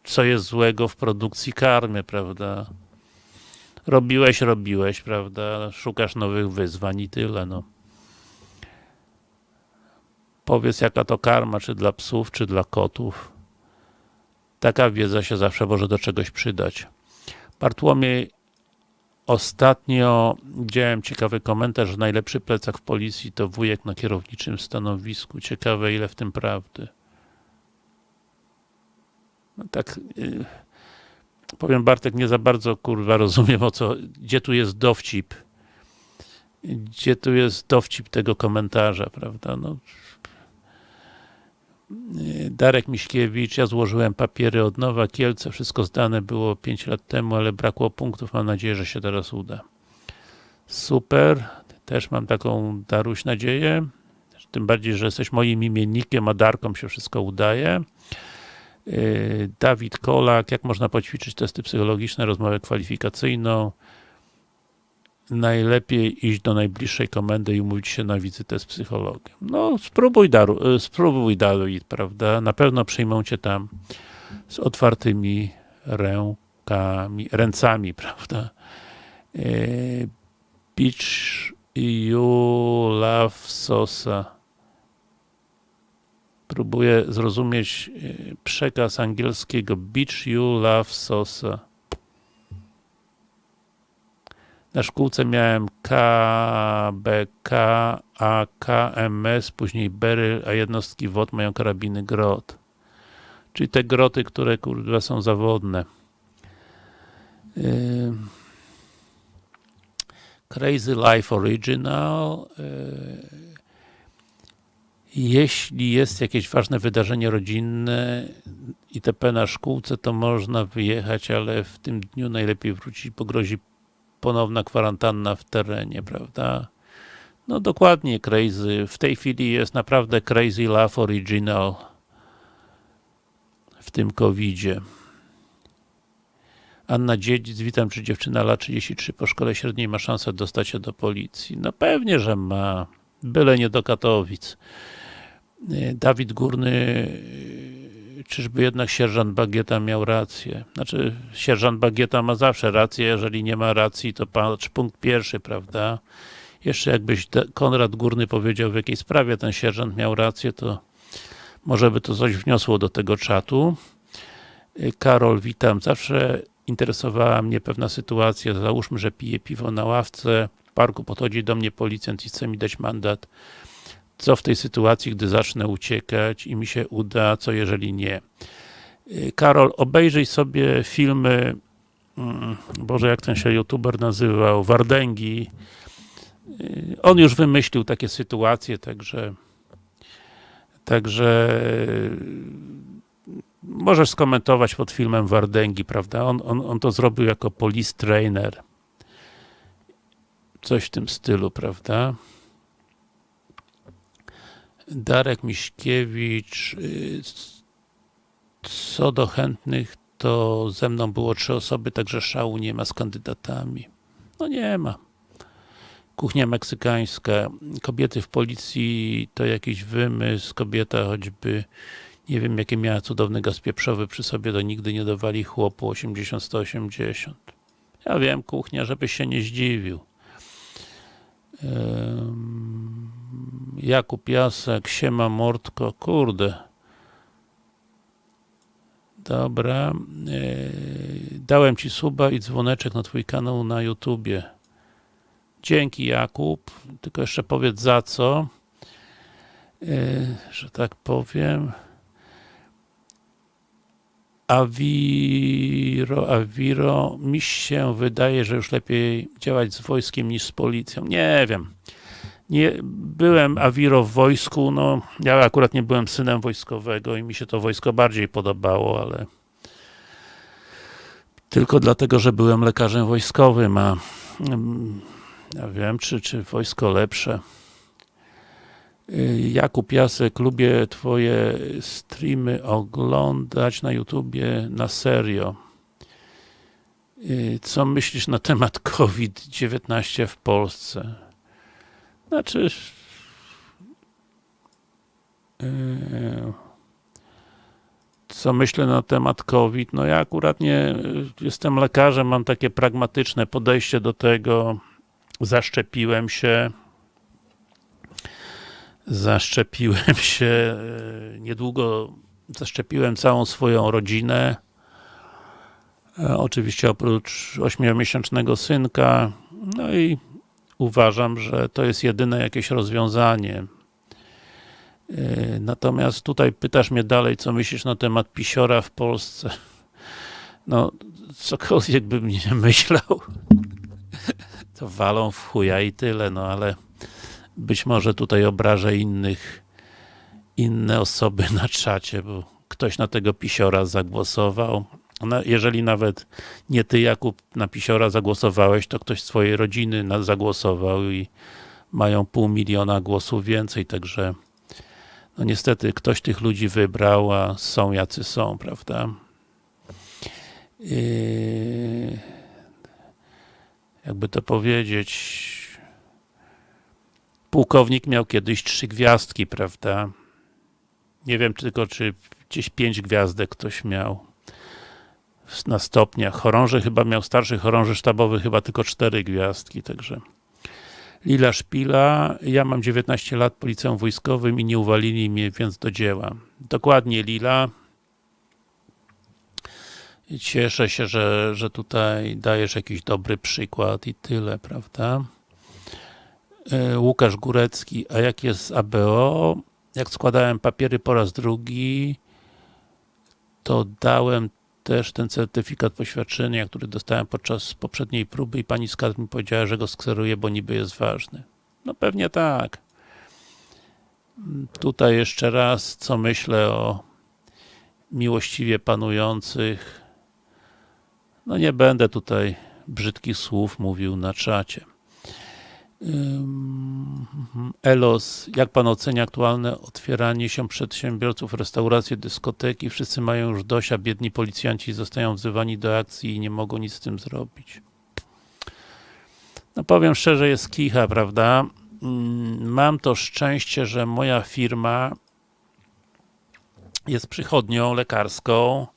co jest złego w produkcji karmy, prawda? Robiłeś, robiłeś, prawda? Szukasz nowych wyzwań i tyle, no. Powiedz, jaka to karma, czy dla psów, czy dla kotów. Taka wiedza się zawsze może do czegoś przydać. Bartłomiej, ostatnio widziałem ciekawy komentarz, że najlepszy plecak w policji to wujek na kierowniczym stanowisku. Ciekawe, ile w tym prawdy. No tak, yy, powiem Bartek, nie za bardzo kurwa rozumiem o co, gdzie tu jest dowcip. Gdzie tu jest dowcip tego komentarza, prawda? No, Darek Miśkiewicz, ja złożyłem papiery od nowa, Kielce, wszystko zdane było 5 lat temu, ale brakło punktów, mam nadzieję, że się teraz uda. Super, też mam taką, Daruś, nadzieję, tym bardziej, że jesteś moim imiennikiem, a Darkom się wszystko udaje. Yy, Dawid Kolak, jak można poćwiczyć testy psychologiczne, rozmowę kwalifikacyjną. Najlepiej iść do najbliższej komendy i umówić się na wizytę z psychologiem. No, spróbuj, Daru, yy, spróbuj Dawid, prawda? Na pewno przyjmą cię tam z otwartymi rękami, ręcami, prawda? Yy, Beach you love Sosa próbuję zrozumieć e, przekaz angielskiego Beach You Love Sosa. Na szkółce miałem KBK, AKMS, później Beryl, a jednostki WOD mają karabiny grot. Czyli te groty, które kurde są zawodne. Yy. Crazy Life Original. Yy jeśli jest jakieś ważne wydarzenie rodzinne itp. na szkółce, to można wyjechać, ale w tym dniu najlepiej wrócić, bo grozi ponowna kwarantanna w terenie, prawda? No dokładnie, Crazy. W tej chwili jest naprawdę Crazy Love Original w tym covidzie. Anna Dziedzic, witam, czy dziewczyna lat 33 po szkole średniej ma szansę dostać się do policji? No pewnie, że ma. Byle nie do Katowic. Dawid Górny, czyżby jednak sierżant Bagieta miał rację? Znaczy, sierżant Bagieta ma zawsze rację, jeżeli nie ma racji, to patrz punkt pierwszy, prawda? Jeszcze jakbyś Konrad Górny powiedział, w jakiej sprawie ten sierżant miał rację, to może by to coś wniosło do tego czatu. Karol, witam. Zawsze interesowała mnie pewna sytuacja. Załóżmy, że piję piwo na ławce, w parku podchodzi do mnie policjant i chce mi dać mandat co w tej sytuacji, gdy zacznę uciekać i mi się uda, co jeżeli nie. Y, Karol, obejrzyj sobie filmy, mm, Boże, jak ten się youtuber nazywał, Wardęgi. Y, on już wymyślił takie sytuacje, także także y, możesz skomentować pod filmem Wardęgi, prawda? On, on, on to zrobił jako police trainer. Coś w tym stylu, prawda? Darek Miśkiewicz. Y, co do chętnych, to ze mną było trzy osoby, także szału nie ma z kandydatami. No nie ma. Kuchnia meksykańska. Kobiety w policji to jakiś wymysł. Kobieta choćby nie wiem jakie miała cudowny gaz pieprzowy przy sobie, to nigdy nie dawali chłopu 80-180. Ja wiem, kuchnia, żebyś się nie zdziwił. Jakub Jasek, siema Mordko, kurde. Dobra. Dałem Ci suba i dzwoneczek na Twój kanał na YouTubie. Dzięki Jakub, tylko jeszcze powiedz za co, że tak powiem. Aviro, Aviro, mi się wydaje, że już lepiej działać z wojskiem niż z policją. Nie wiem. Nie, byłem Aviro w wojsku, no ja akurat nie byłem synem wojskowego i mi się to wojsko bardziej podobało, ale tylko dlatego, że byłem lekarzem wojskowym, a mm, ja wiem, czy, czy wojsko lepsze. Y, Jakub Jasek, lubię twoje streamy oglądać na YouTubie na serio. Y, Co myślisz na temat COVID-19 w Polsce? Znaczy... yy, Co myślę na temat COVID? No ja akurat nie jestem lekarzem, mam takie pragmatyczne podejście do tego. Zaszczepiłem się. Zaszczepiłem się yy, niedługo, zaszczepiłem całą swoją rodzinę. E, Oczywiście oprócz 8-miesięcznego synka. No i uważam, że to jest jedyne jakieś rozwiązanie. Yy, Natomiast tutaj pytasz mnie dalej, co myślisz na temat pisiora w Polsce. No, cokolwiek bym nie myślał, to walą w chuja i tyle, no ale być może tutaj obrażę innych, inne osoby na czacie, bo ktoś na tego pisiora zagłosował. No, jeżeli nawet nie ty, Jakub, na pisiora zagłosowałeś, to ktoś z twojej rodziny zagłosował i mają pół miliona głosów więcej, także no niestety ktoś tych ludzi wybrał, a są jacy są, prawda? Yy, jakby to powiedzieć pułkownik miał kiedyś trzy gwiazdki, prawda? Nie wiem tylko, czy gdzieś pięć gwiazdek ktoś miał na stopniach. Chorąży chyba miał, starszy chorąży sztabowy chyba tylko cztery gwiazdki, także Lila Szpila, ja mam 19 lat po liceum wojskowym i nie uwalili mnie, więc do dzieła. Dokładnie Lila. Cieszę się, że, że tutaj dajesz jakiś dobry przykład i tyle, prawda? E, Łukasz Górecki, a jak jest z ABO? Jak składałem papiery po raz drugi, to dałem też ten certyfikat poświadczenia, który dostałem podczas poprzedniej próby i pani kadr mi powiedziała, że go skseruję, bo niby jest ważny. No pewnie tak. Tutaj jeszcze raz, co myślę o miłościwie panujących. No nie będę tutaj brzydkich słów mówił na czacie. Ym, Elos, jak pan ocenia aktualne otwieranie się przedsiębiorców, restauracje, dyskoteki? Wszyscy mają już dość, a biedni policjanci zostają wzywani do akcji i nie mogą nic z tym zrobić. No powiem szczerze, jest kicha, prawda? Ym, Mam to szczęście, że moja firma jest przychodnią lekarską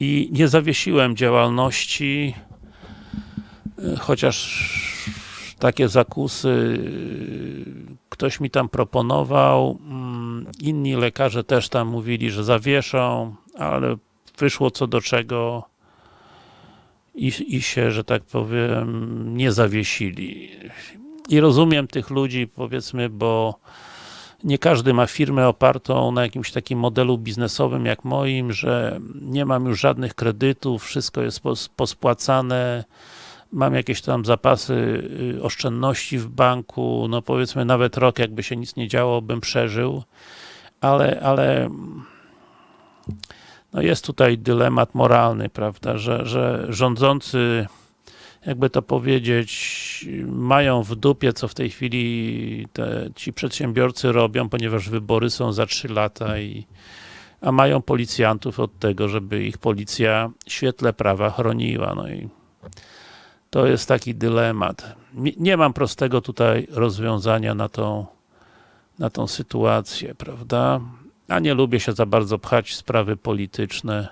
i nie zawiesiłem działalności, y, chociaż takie zakusy ktoś mi tam proponował, mm, inni lekarze też tam mówili, że zawieszą, ale wyszło co do czego i, i się, że tak powiem, nie zawiesili. I rozumiem tych ludzi, powiedzmy, bo nie każdy ma firmę opartą na jakimś takim modelu biznesowym jak moim, że nie mam już żadnych kredytów, wszystko jest pos- pospłacane, mam jakieś tam zapasy y, oszczędności w banku, no powiedzmy nawet rok jakby się nic nie działo, bym przeżył, ale, ale no jest tutaj dylemat moralny, prawda, że, że rządzący jakby to powiedzieć, mają w dupie, co w tej chwili te, ci przedsiębiorcy robią, ponieważ wybory są za 3 lata i a mają policjantów od tego, żeby ich policja w świetle prawa chroniła, no i to jest taki dylemat. Nie- mam prostego tutaj rozwiązania na tą, na tą sytuację, prawda? A nie lubię się za bardzo pchać w sprawy polityczne.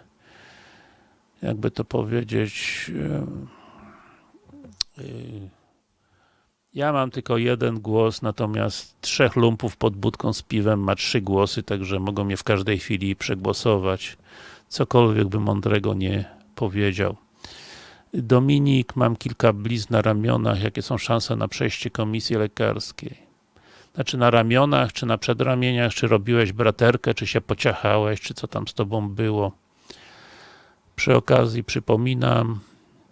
Jakby to powiedzieć. yy, Ja mam tylko jeden głos, natomiast trzech lumpów pod budką z piwem ma trzy głosy, także mogą mnie w każdej chwili przegłosować. Cokolwiek bym mądrego nie powiedział. Dominik, mam kilka blizn na ramionach. Jakie są szanse na przejście komisji lekarskiej? Znaczy na ramionach, czy na przedramieniach, czy robiłeś braterkę, czy się pociachałeś, czy co tam z tobą było? Przy okazji przypominam,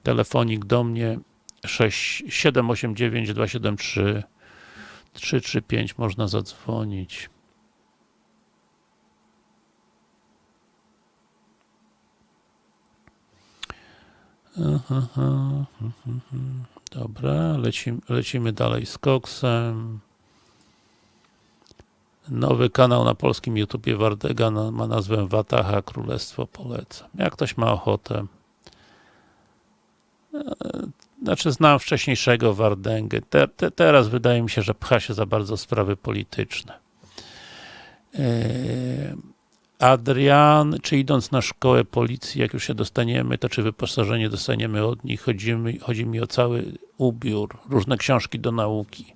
telefonik do mnie 6, 789 273 335 można zadzwonić. Dobra, lecimy, lecimy dalej z koksem. Nowy kanał na polskim YouTubie Wardega ma nazwę Wataha Królestwo Polecam. Jak ktoś ma ochotę. E, znaczy znam wcześniejszego Wardęgę. Te, te, teraz wydaje mi się, że pcha się za bardzo sprawy polityczne. E, Adrian, czy idąc na szkołę policji, jak już się dostaniemy, to czy wyposażenie dostaniemy od nich? Chodzi mi, chodzi mi o cały ubiór, różne książki do nauki.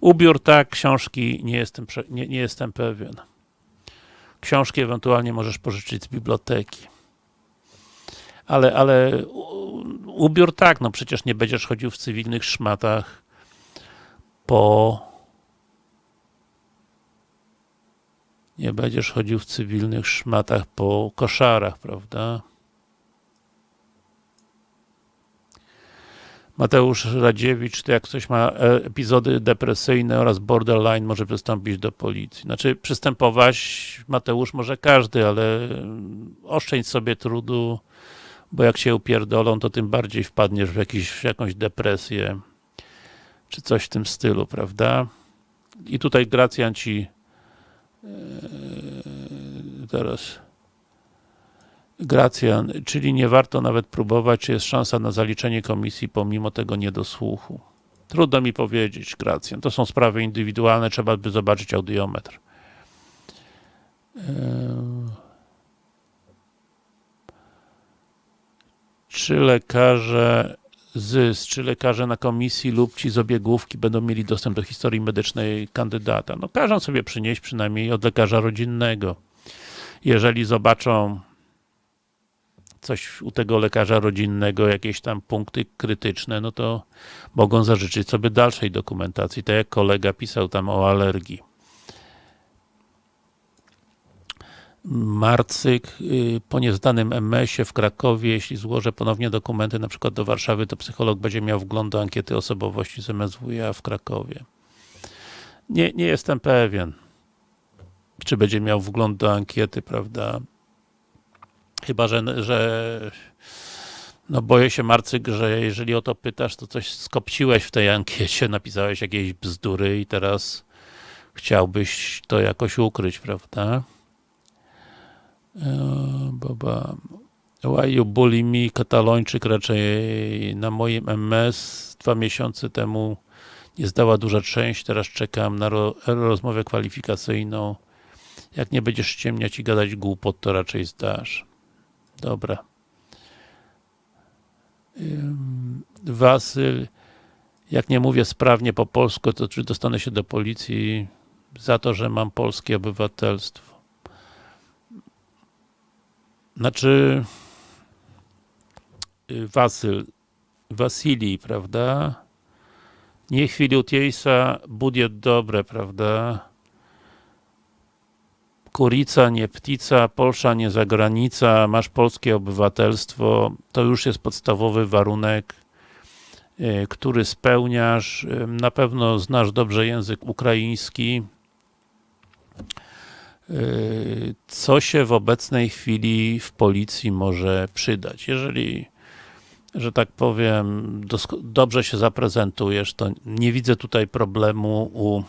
Ubiór tak, książki nie jestem, nie, nie jestem pewien. Książki ewentualnie możesz pożyczyć z biblioteki. Ale, ale ubiór tak, no przecież nie będziesz chodził w cywilnych szmatach po nie będziesz chodził w cywilnych szmatach po koszarach, prawda? Mateusz Radziewicz, to jak ktoś ma e, epizody depresyjne oraz borderline, może przystąpić do policji. Znaczy, przystępować Mateusz może każdy, ale oszczędź sobie trudu, bo jak się upierdolą, to tym bardziej wpadniesz w, jakiś, w jakąś depresję, czy coś w tym stylu, prawda? I tutaj Gracjan ci teraz Gracjan, czyli nie warto nawet próbować, czy jest szansa na zaliczenie komisji pomimo tego niedosłuchu. Trudno mi powiedzieć, Gracjan. To są sprawy indywidualne, trzeba by zobaczyć audiometr. Czy lekarze ZYS, czy lekarze na komisji lub ci z obiegówki będą mieli dostęp do historii medycznej kandydata? No każą sobie przynieść przynajmniej od lekarza rodzinnego. Jeżeli zobaczą coś u tego lekarza rodzinnego, jakieś tam punkty krytyczne, no to mogą zażyczyć sobie dalszej dokumentacji, tak jak kolega pisał tam o alergii. Marcyk, y, po niezdanym MS-ie w Krakowie, jeśli złożę ponownie dokumenty na przykład do Warszawy, to psycholog będzie miał wgląd do ankiety osobowości z MSWiA w Krakowie. Nie, nie jestem pewien, czy będzie miał wgląd do ankiety, prawda? Chyba, że, że no boję się Marcyk, że jeżeli o to pytasz, to coś skopciłeś w tej ankiecie, napisałeś jakieś bzdury i teraz chciałbyś to jakoś ukryć, prawda? E, baba. Why you bully me? Katalończyk raczej na moim MS dwa miesiące temu nie zdała duża część, teraz czekam na ro rozmowę kwalifikacyjną. Jak nie będziesz ściemniać i gadać głupot, to raczej zdasz. Dobra. Wasyl, jak nie mówię sprawnie po polsku, to czy dostanę się do policji za to, że mam polskie obywatelstwo? Znaczy y, Wasyl, Wasili, prawda? Nie chwili utiejsa, budżet dobre, prawda? Kurica, nie ptica, Polsza, nie zagranica, masz polskie obywatelstwo, to już jest podstawowy warunek, e, który spełniasz. E, na pewno znasz dobrze język ukraiński. E, co się w obecnej chwili w policji może przydać? Jeżeli, że tak powiem, dobrze się zaprezentujesz, to nie widzę tutaj problemu u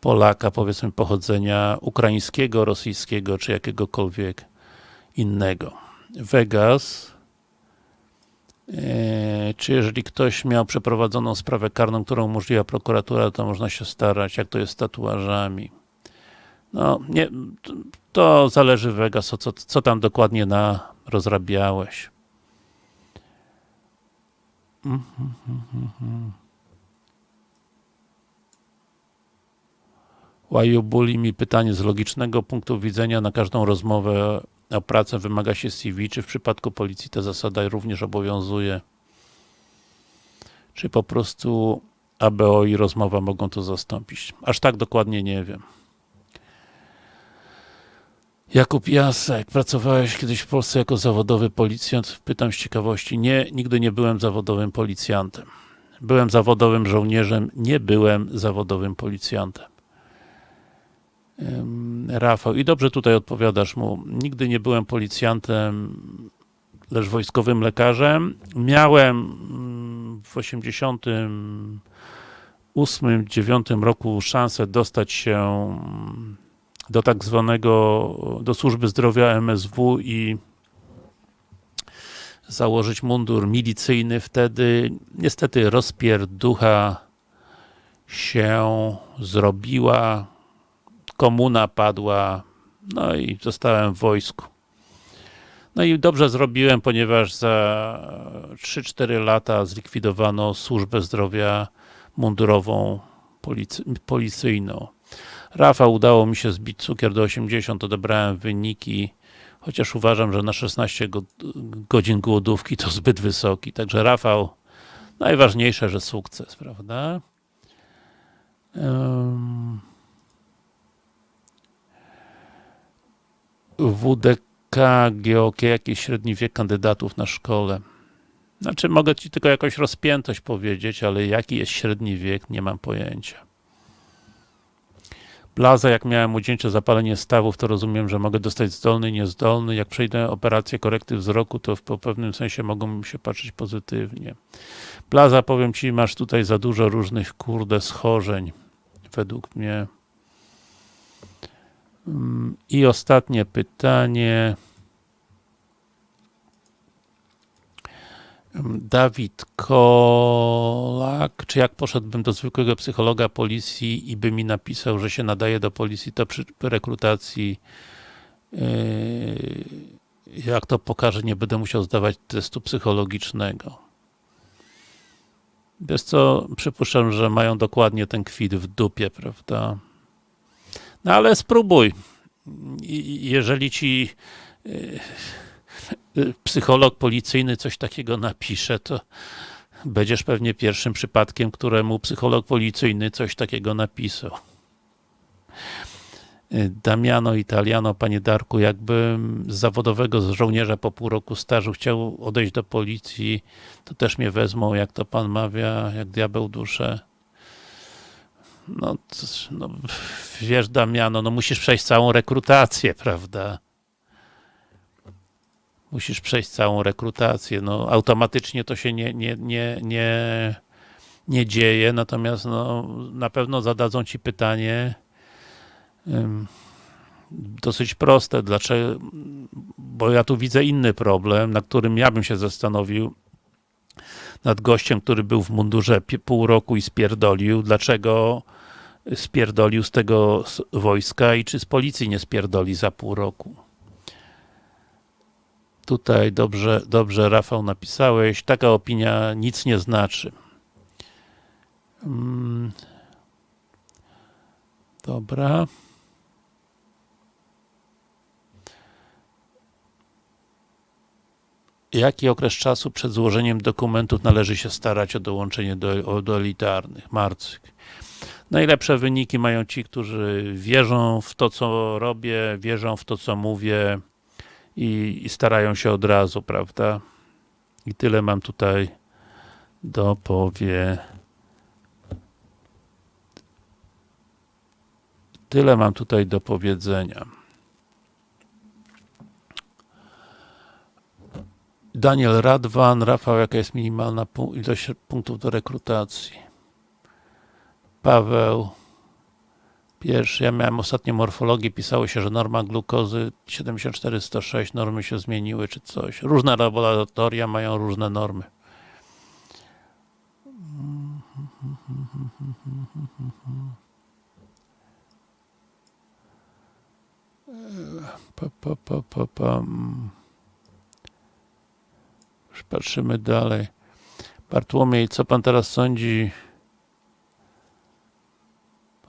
Polaka, powiedzmy, pochodzenia ukraińskiego, rosyjskiego, czy jakiegokolwiek innego. Vegas, e, czy jeżeli ktoś miał przeprowadzoną sprawę karną, którą umożliwia prokuratura, to można się starać, jak to jest z tatuażami. No, nie, to zależy Vegas, co, co tam dokładnie na rozrabiałeś. -hmm, Wajubuli mi pytanie z logicznego punktu widzenia na każdą rozmowę o pracę wymaga się CV, czy w przypadku policji ta zasada również obowiązuje? Czy po prostu ABO i rozmowa mogą to zastąpić? Aż tak dokładnie nie wiem. Jakub Jasek, pracowałeś kiedyś w Polsce jako zawodowy policjant? Pytam z ciekawości. Nie, nigdy nie byłem zawodowym policjantem. Byłem zawodowym żołnierzem, nie byłem zawodowym policjantem. Rafał, i dobrze tutaj odpowiadasz mu. Nigdy nie byłem policjantem, lecz wojskowym lekarzem. Miałem mm, w 88 2008-2009 roku szansę dostać się mm, do tak zwanego, do służby zdrowia MSW i założyć mundur milicyjny wtedy. Niestety rozpierducha się zrobiła, komuna padła, no i zostałem w wojsku. No i dobrze zrobiłem, ponieważ za 3-4 lata zlikwidowano służbę zdrowia mundurową, policy, policyjną. Rafał udało mi się zbić cukier do 80, odebrałem wyniki, chociaż uważam, że na 16 go, godzin głodówki to zbyt wysoki. Także Rafał, najważniejsze, że sukces, prawda? Um, WDK, GOK, jakiś średni wiek kandydatów na szkole. Znaczy, mogę Ci tylko jakąś rozpiętość powiedzieć, ale jaki jest średni wiek, nie mam pojęcia. Plaza, jak miałem ucięcie zapalenie stawów, to rozumiem, że mogę dostać zdolny, niezdolny. Jak przejdę operację korekty wzroku, to w pewnym sensie mogą się patrzeć pozytywnie. Plaza, powiem Ci, masz tutaj za dużo różnych, kurde, schorzeń. Według mnie. I ostatnie pytanie. Dawid Kolak, czy jak poszedłbym do zwykłego psychologa policji i by mi napisał, że się nadaje do policji, to przy rekrutacji yy, jak to pokaże, nie będę musiał zdawać testu psychologicznego. Wiesz co, przypuszczam, że mają dokładnie ten kwit w dupie, prawda? No ale spróbuj. Jeżeli ci yy, psycholog policyjny coś takiego napisze, to będziesz pewnie pierwszym przypadkiem, któremu psycholog policyjny coś takiego napisał. Damiano Italiano, panie Darku, jakbym z zawodowego żołnierza po pół roku stażu chciał odejść do policji, to też mnie wezmą, jak to pan mawia, jak diabeł duszę. No, no wiesz Damiano, no musisz przejść całą rekrutację, prawda? Musisz przejść całą rekrutację. No, automatycznie to się nie, nie, nie, nie, nie dzieje, natomiast no, na pewno zadadzą ci pytanie um, dosyć proste, dlaczego, bo ja tu widzę inny problem, na którym ja bym się zastanowił nad gościem, który był w mundurze pół roku i spierdolił, dlaczego spierdolił z tego wojska i czy z policji nie spierdoli za pół roku. Tutaj dobrze, dobrze Rafał napisałeś. Taka opinia nic nie znaczy. Hmm. Dobra. Jaki okres czasu przed złożeniem dokumentów należy się starać o dołączenie do, do elitarnych? Marcyk. Najlepsze wyniki mają ci, którzy wierzą w to, co robię, wierzą w to, co mówię, i, i starają się od razu, prawda? I tyle mam tutaj do powie. Tyle mam tutaj do powiedzenia. Daniel Radwan, Rafał, jaka jest minimalna ilość punktów do rekrutacji? Paweł, Pierwszy, ja miałem ostatnio morfologię, pisało się, że norma glukozy 74-106, normy się zmieniły czy coś. Różne laboratoria mają różne normy. Pa, pa, pa, pa, pa. Już patrzymy dalej. Bartłomiej, co pan teraz sądzi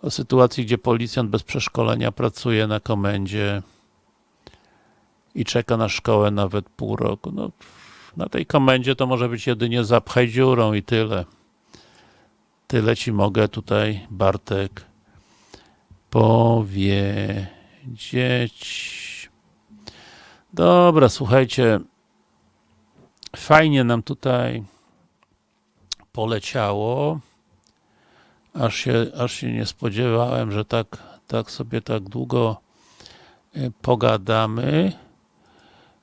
o sytuacji, gdzie policjant bez przeszkolenia pracuje na komendzie i czeka na szkołę nawet pół roku. No, na tej komendzie to może być jedynie zapchaj dziurą i tyle. Tyle ci mogę tutaj, Bartek, powiedzieć. Dobra, słuchajcie, fajnie nam tutaj poleciało aż się, aż się nie spodziewałem, że tak, tak sobie tak długo e, pogadamy.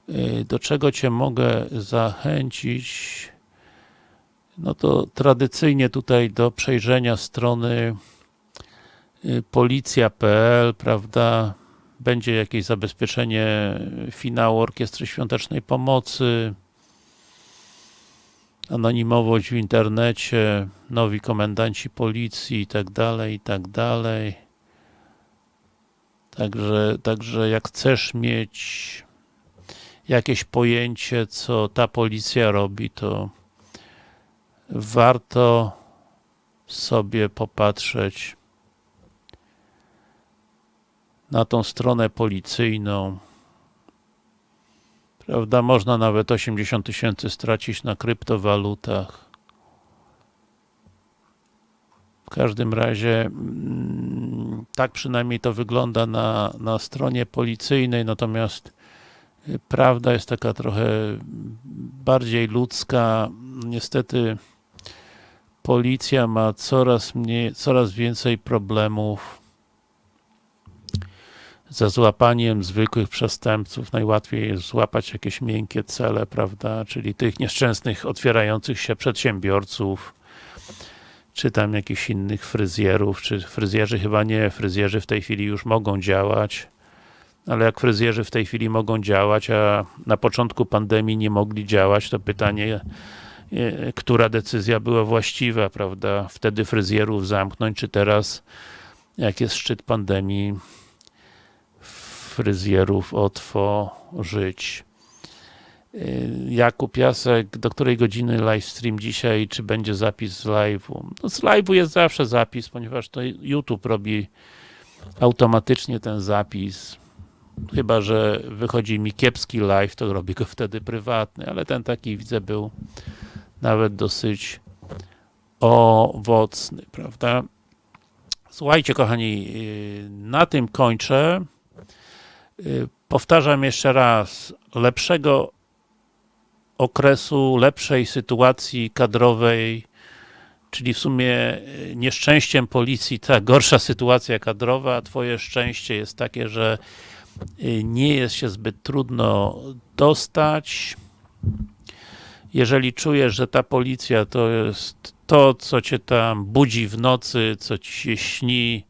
E, do czego Cię mogę zachęcić? no to tradycyjnie tutaj do przejrzenia strony y, policja.pl, prawda, będzie jakieś zabezpieczenie finału Orkiestry Świątecznej Pomocy, anonimowość w internecie, nowi komendanci policji i tak dalej, i tak dalej. Także, także jak chcesz mieć jakieś pojęcie, co ta policja robi, to warto sobie popatrzeć na tą stronę policyjną. Prawda, można nawet 80 tysięcy stracić na kryptowalutach. W każdym razie mm, tak przynajmniej to wygląda na, na stronie policyjnej, natomiast y, prawda jest taka trochę bardziej ludzka. Niestety policja ma coraz mniej, coraz więcej problemów ze złapaniem zwykłych przestępców. Najłatwiej jest złapać jakieś miękkie cele, prawda, czyli tych nieszczęsnych, otwierających się przedsiębiorców, czy tam jakichś innych fryzjerów, czy fryzjerzy chyba nie, fryzjerzy w tej chwili już mogą działać, ale jak fryzjerzy w tej chwili mogą działać, a na początku pandemii nie mogli działać, to pytanie, e, która decyzja była właściwa, prawda? Wtedy fryzjerów zamknąć, czy teraz, jak jest szczyt pandemii, fryzjerów otworzyć. Jakub Jasek, do której godziny livestream dzisiaj, czy będzie zapis z live'u? No z live'u jest zawsze zapis, ponieważ to YouTube robi automatycznie ten zapis. Chyba, że wychodzi mi kiepski live, to robię go wtedy prywatny, ale ten taki widzę był nawet dosyć owocny, prawda? Słuchajcie, kochani, y, na tym kończę. Y, powtarzam jeszcze raz, lepszego okresu, lepszej sytuacji kadrowej, czyli w sumie y, nieszczęściem policji ta gorsza sytuacja kadrowa, twoje szczęście jest takie, że y, nie jest się zbyt trudno dostać. Jeżeli czujesz, że ta policja to jest to, co cię tam budzi w nocy, co ci się śni,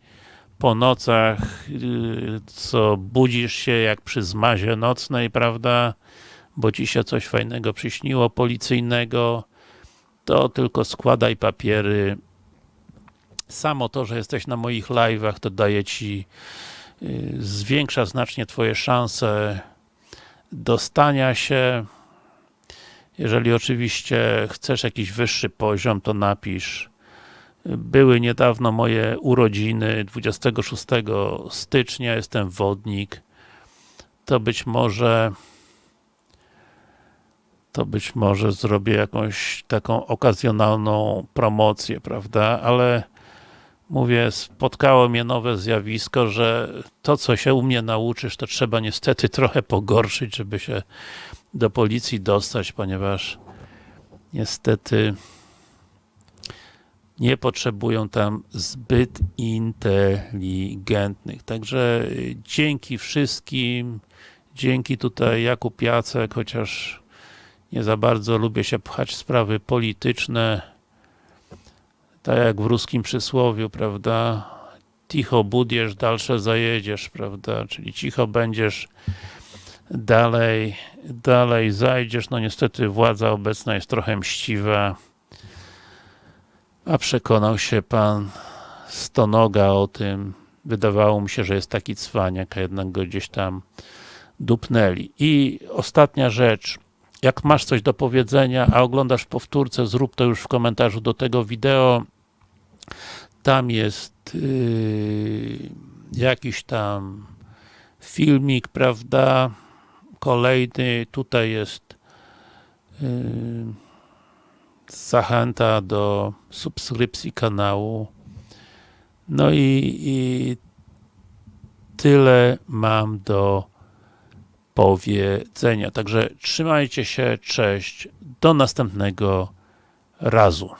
po nocach, y, co budzisz się jak przy zmazie nocnej, prawda, bo ci się coś fajnego przyśniło, policyjnego, to tylko składaj papiery. Samo to, że jesteś na moich live'ach, to daje ci, y, zwiększa znacznie twoje szanse dostania się. Jeżeli oczywiście chcesz jakiś wyższy poziom, to napisz były niedawno moje urodziny, 26 stycznia, jestem wodnik. To być może to być może zrobię jakąś taką okazjonalną promocję, prawda, ale mówię, spotkało mnie nowe zjawisko, że to, co się u mnie nauczysz, to trzeba niestety trochę pogorszyć, żeby się do policji dostać, ponieważ niestety nie potrzebują tam zbyt inteligentnych. Także dzięki wszystkim, dzięki tutaj Jakub Jacek, chociaż nie za bardzo lubię się pchać w sprawy polityczne, tak jak w ruskim przysłowiu, prawda? Cicho budziesz, dalsze zajedziesz, prawda? Czyli cicho będziesz, dalej, dalej zajdziesz. No niestety władza obecna jest trochę mściwa, a przekonał się pan Stonoga o tym. Wydawało mi się, że jest taki cwaniak, a jednak go gdzieś tam dupnęli. I ostatnia rzecz. Jak masz coś do powiedzenia, a oglądasz powtórce, zrób to już w komentarzu do tego wideo. Tam jest yy, jakiś tam filmik, prawda? Kolejny. Tutaj jest yy, zachęta do subskrypcji kanału. No i, i tyle mam do powiedzenia. Także trzymajcie się, cześć, do następnego razu.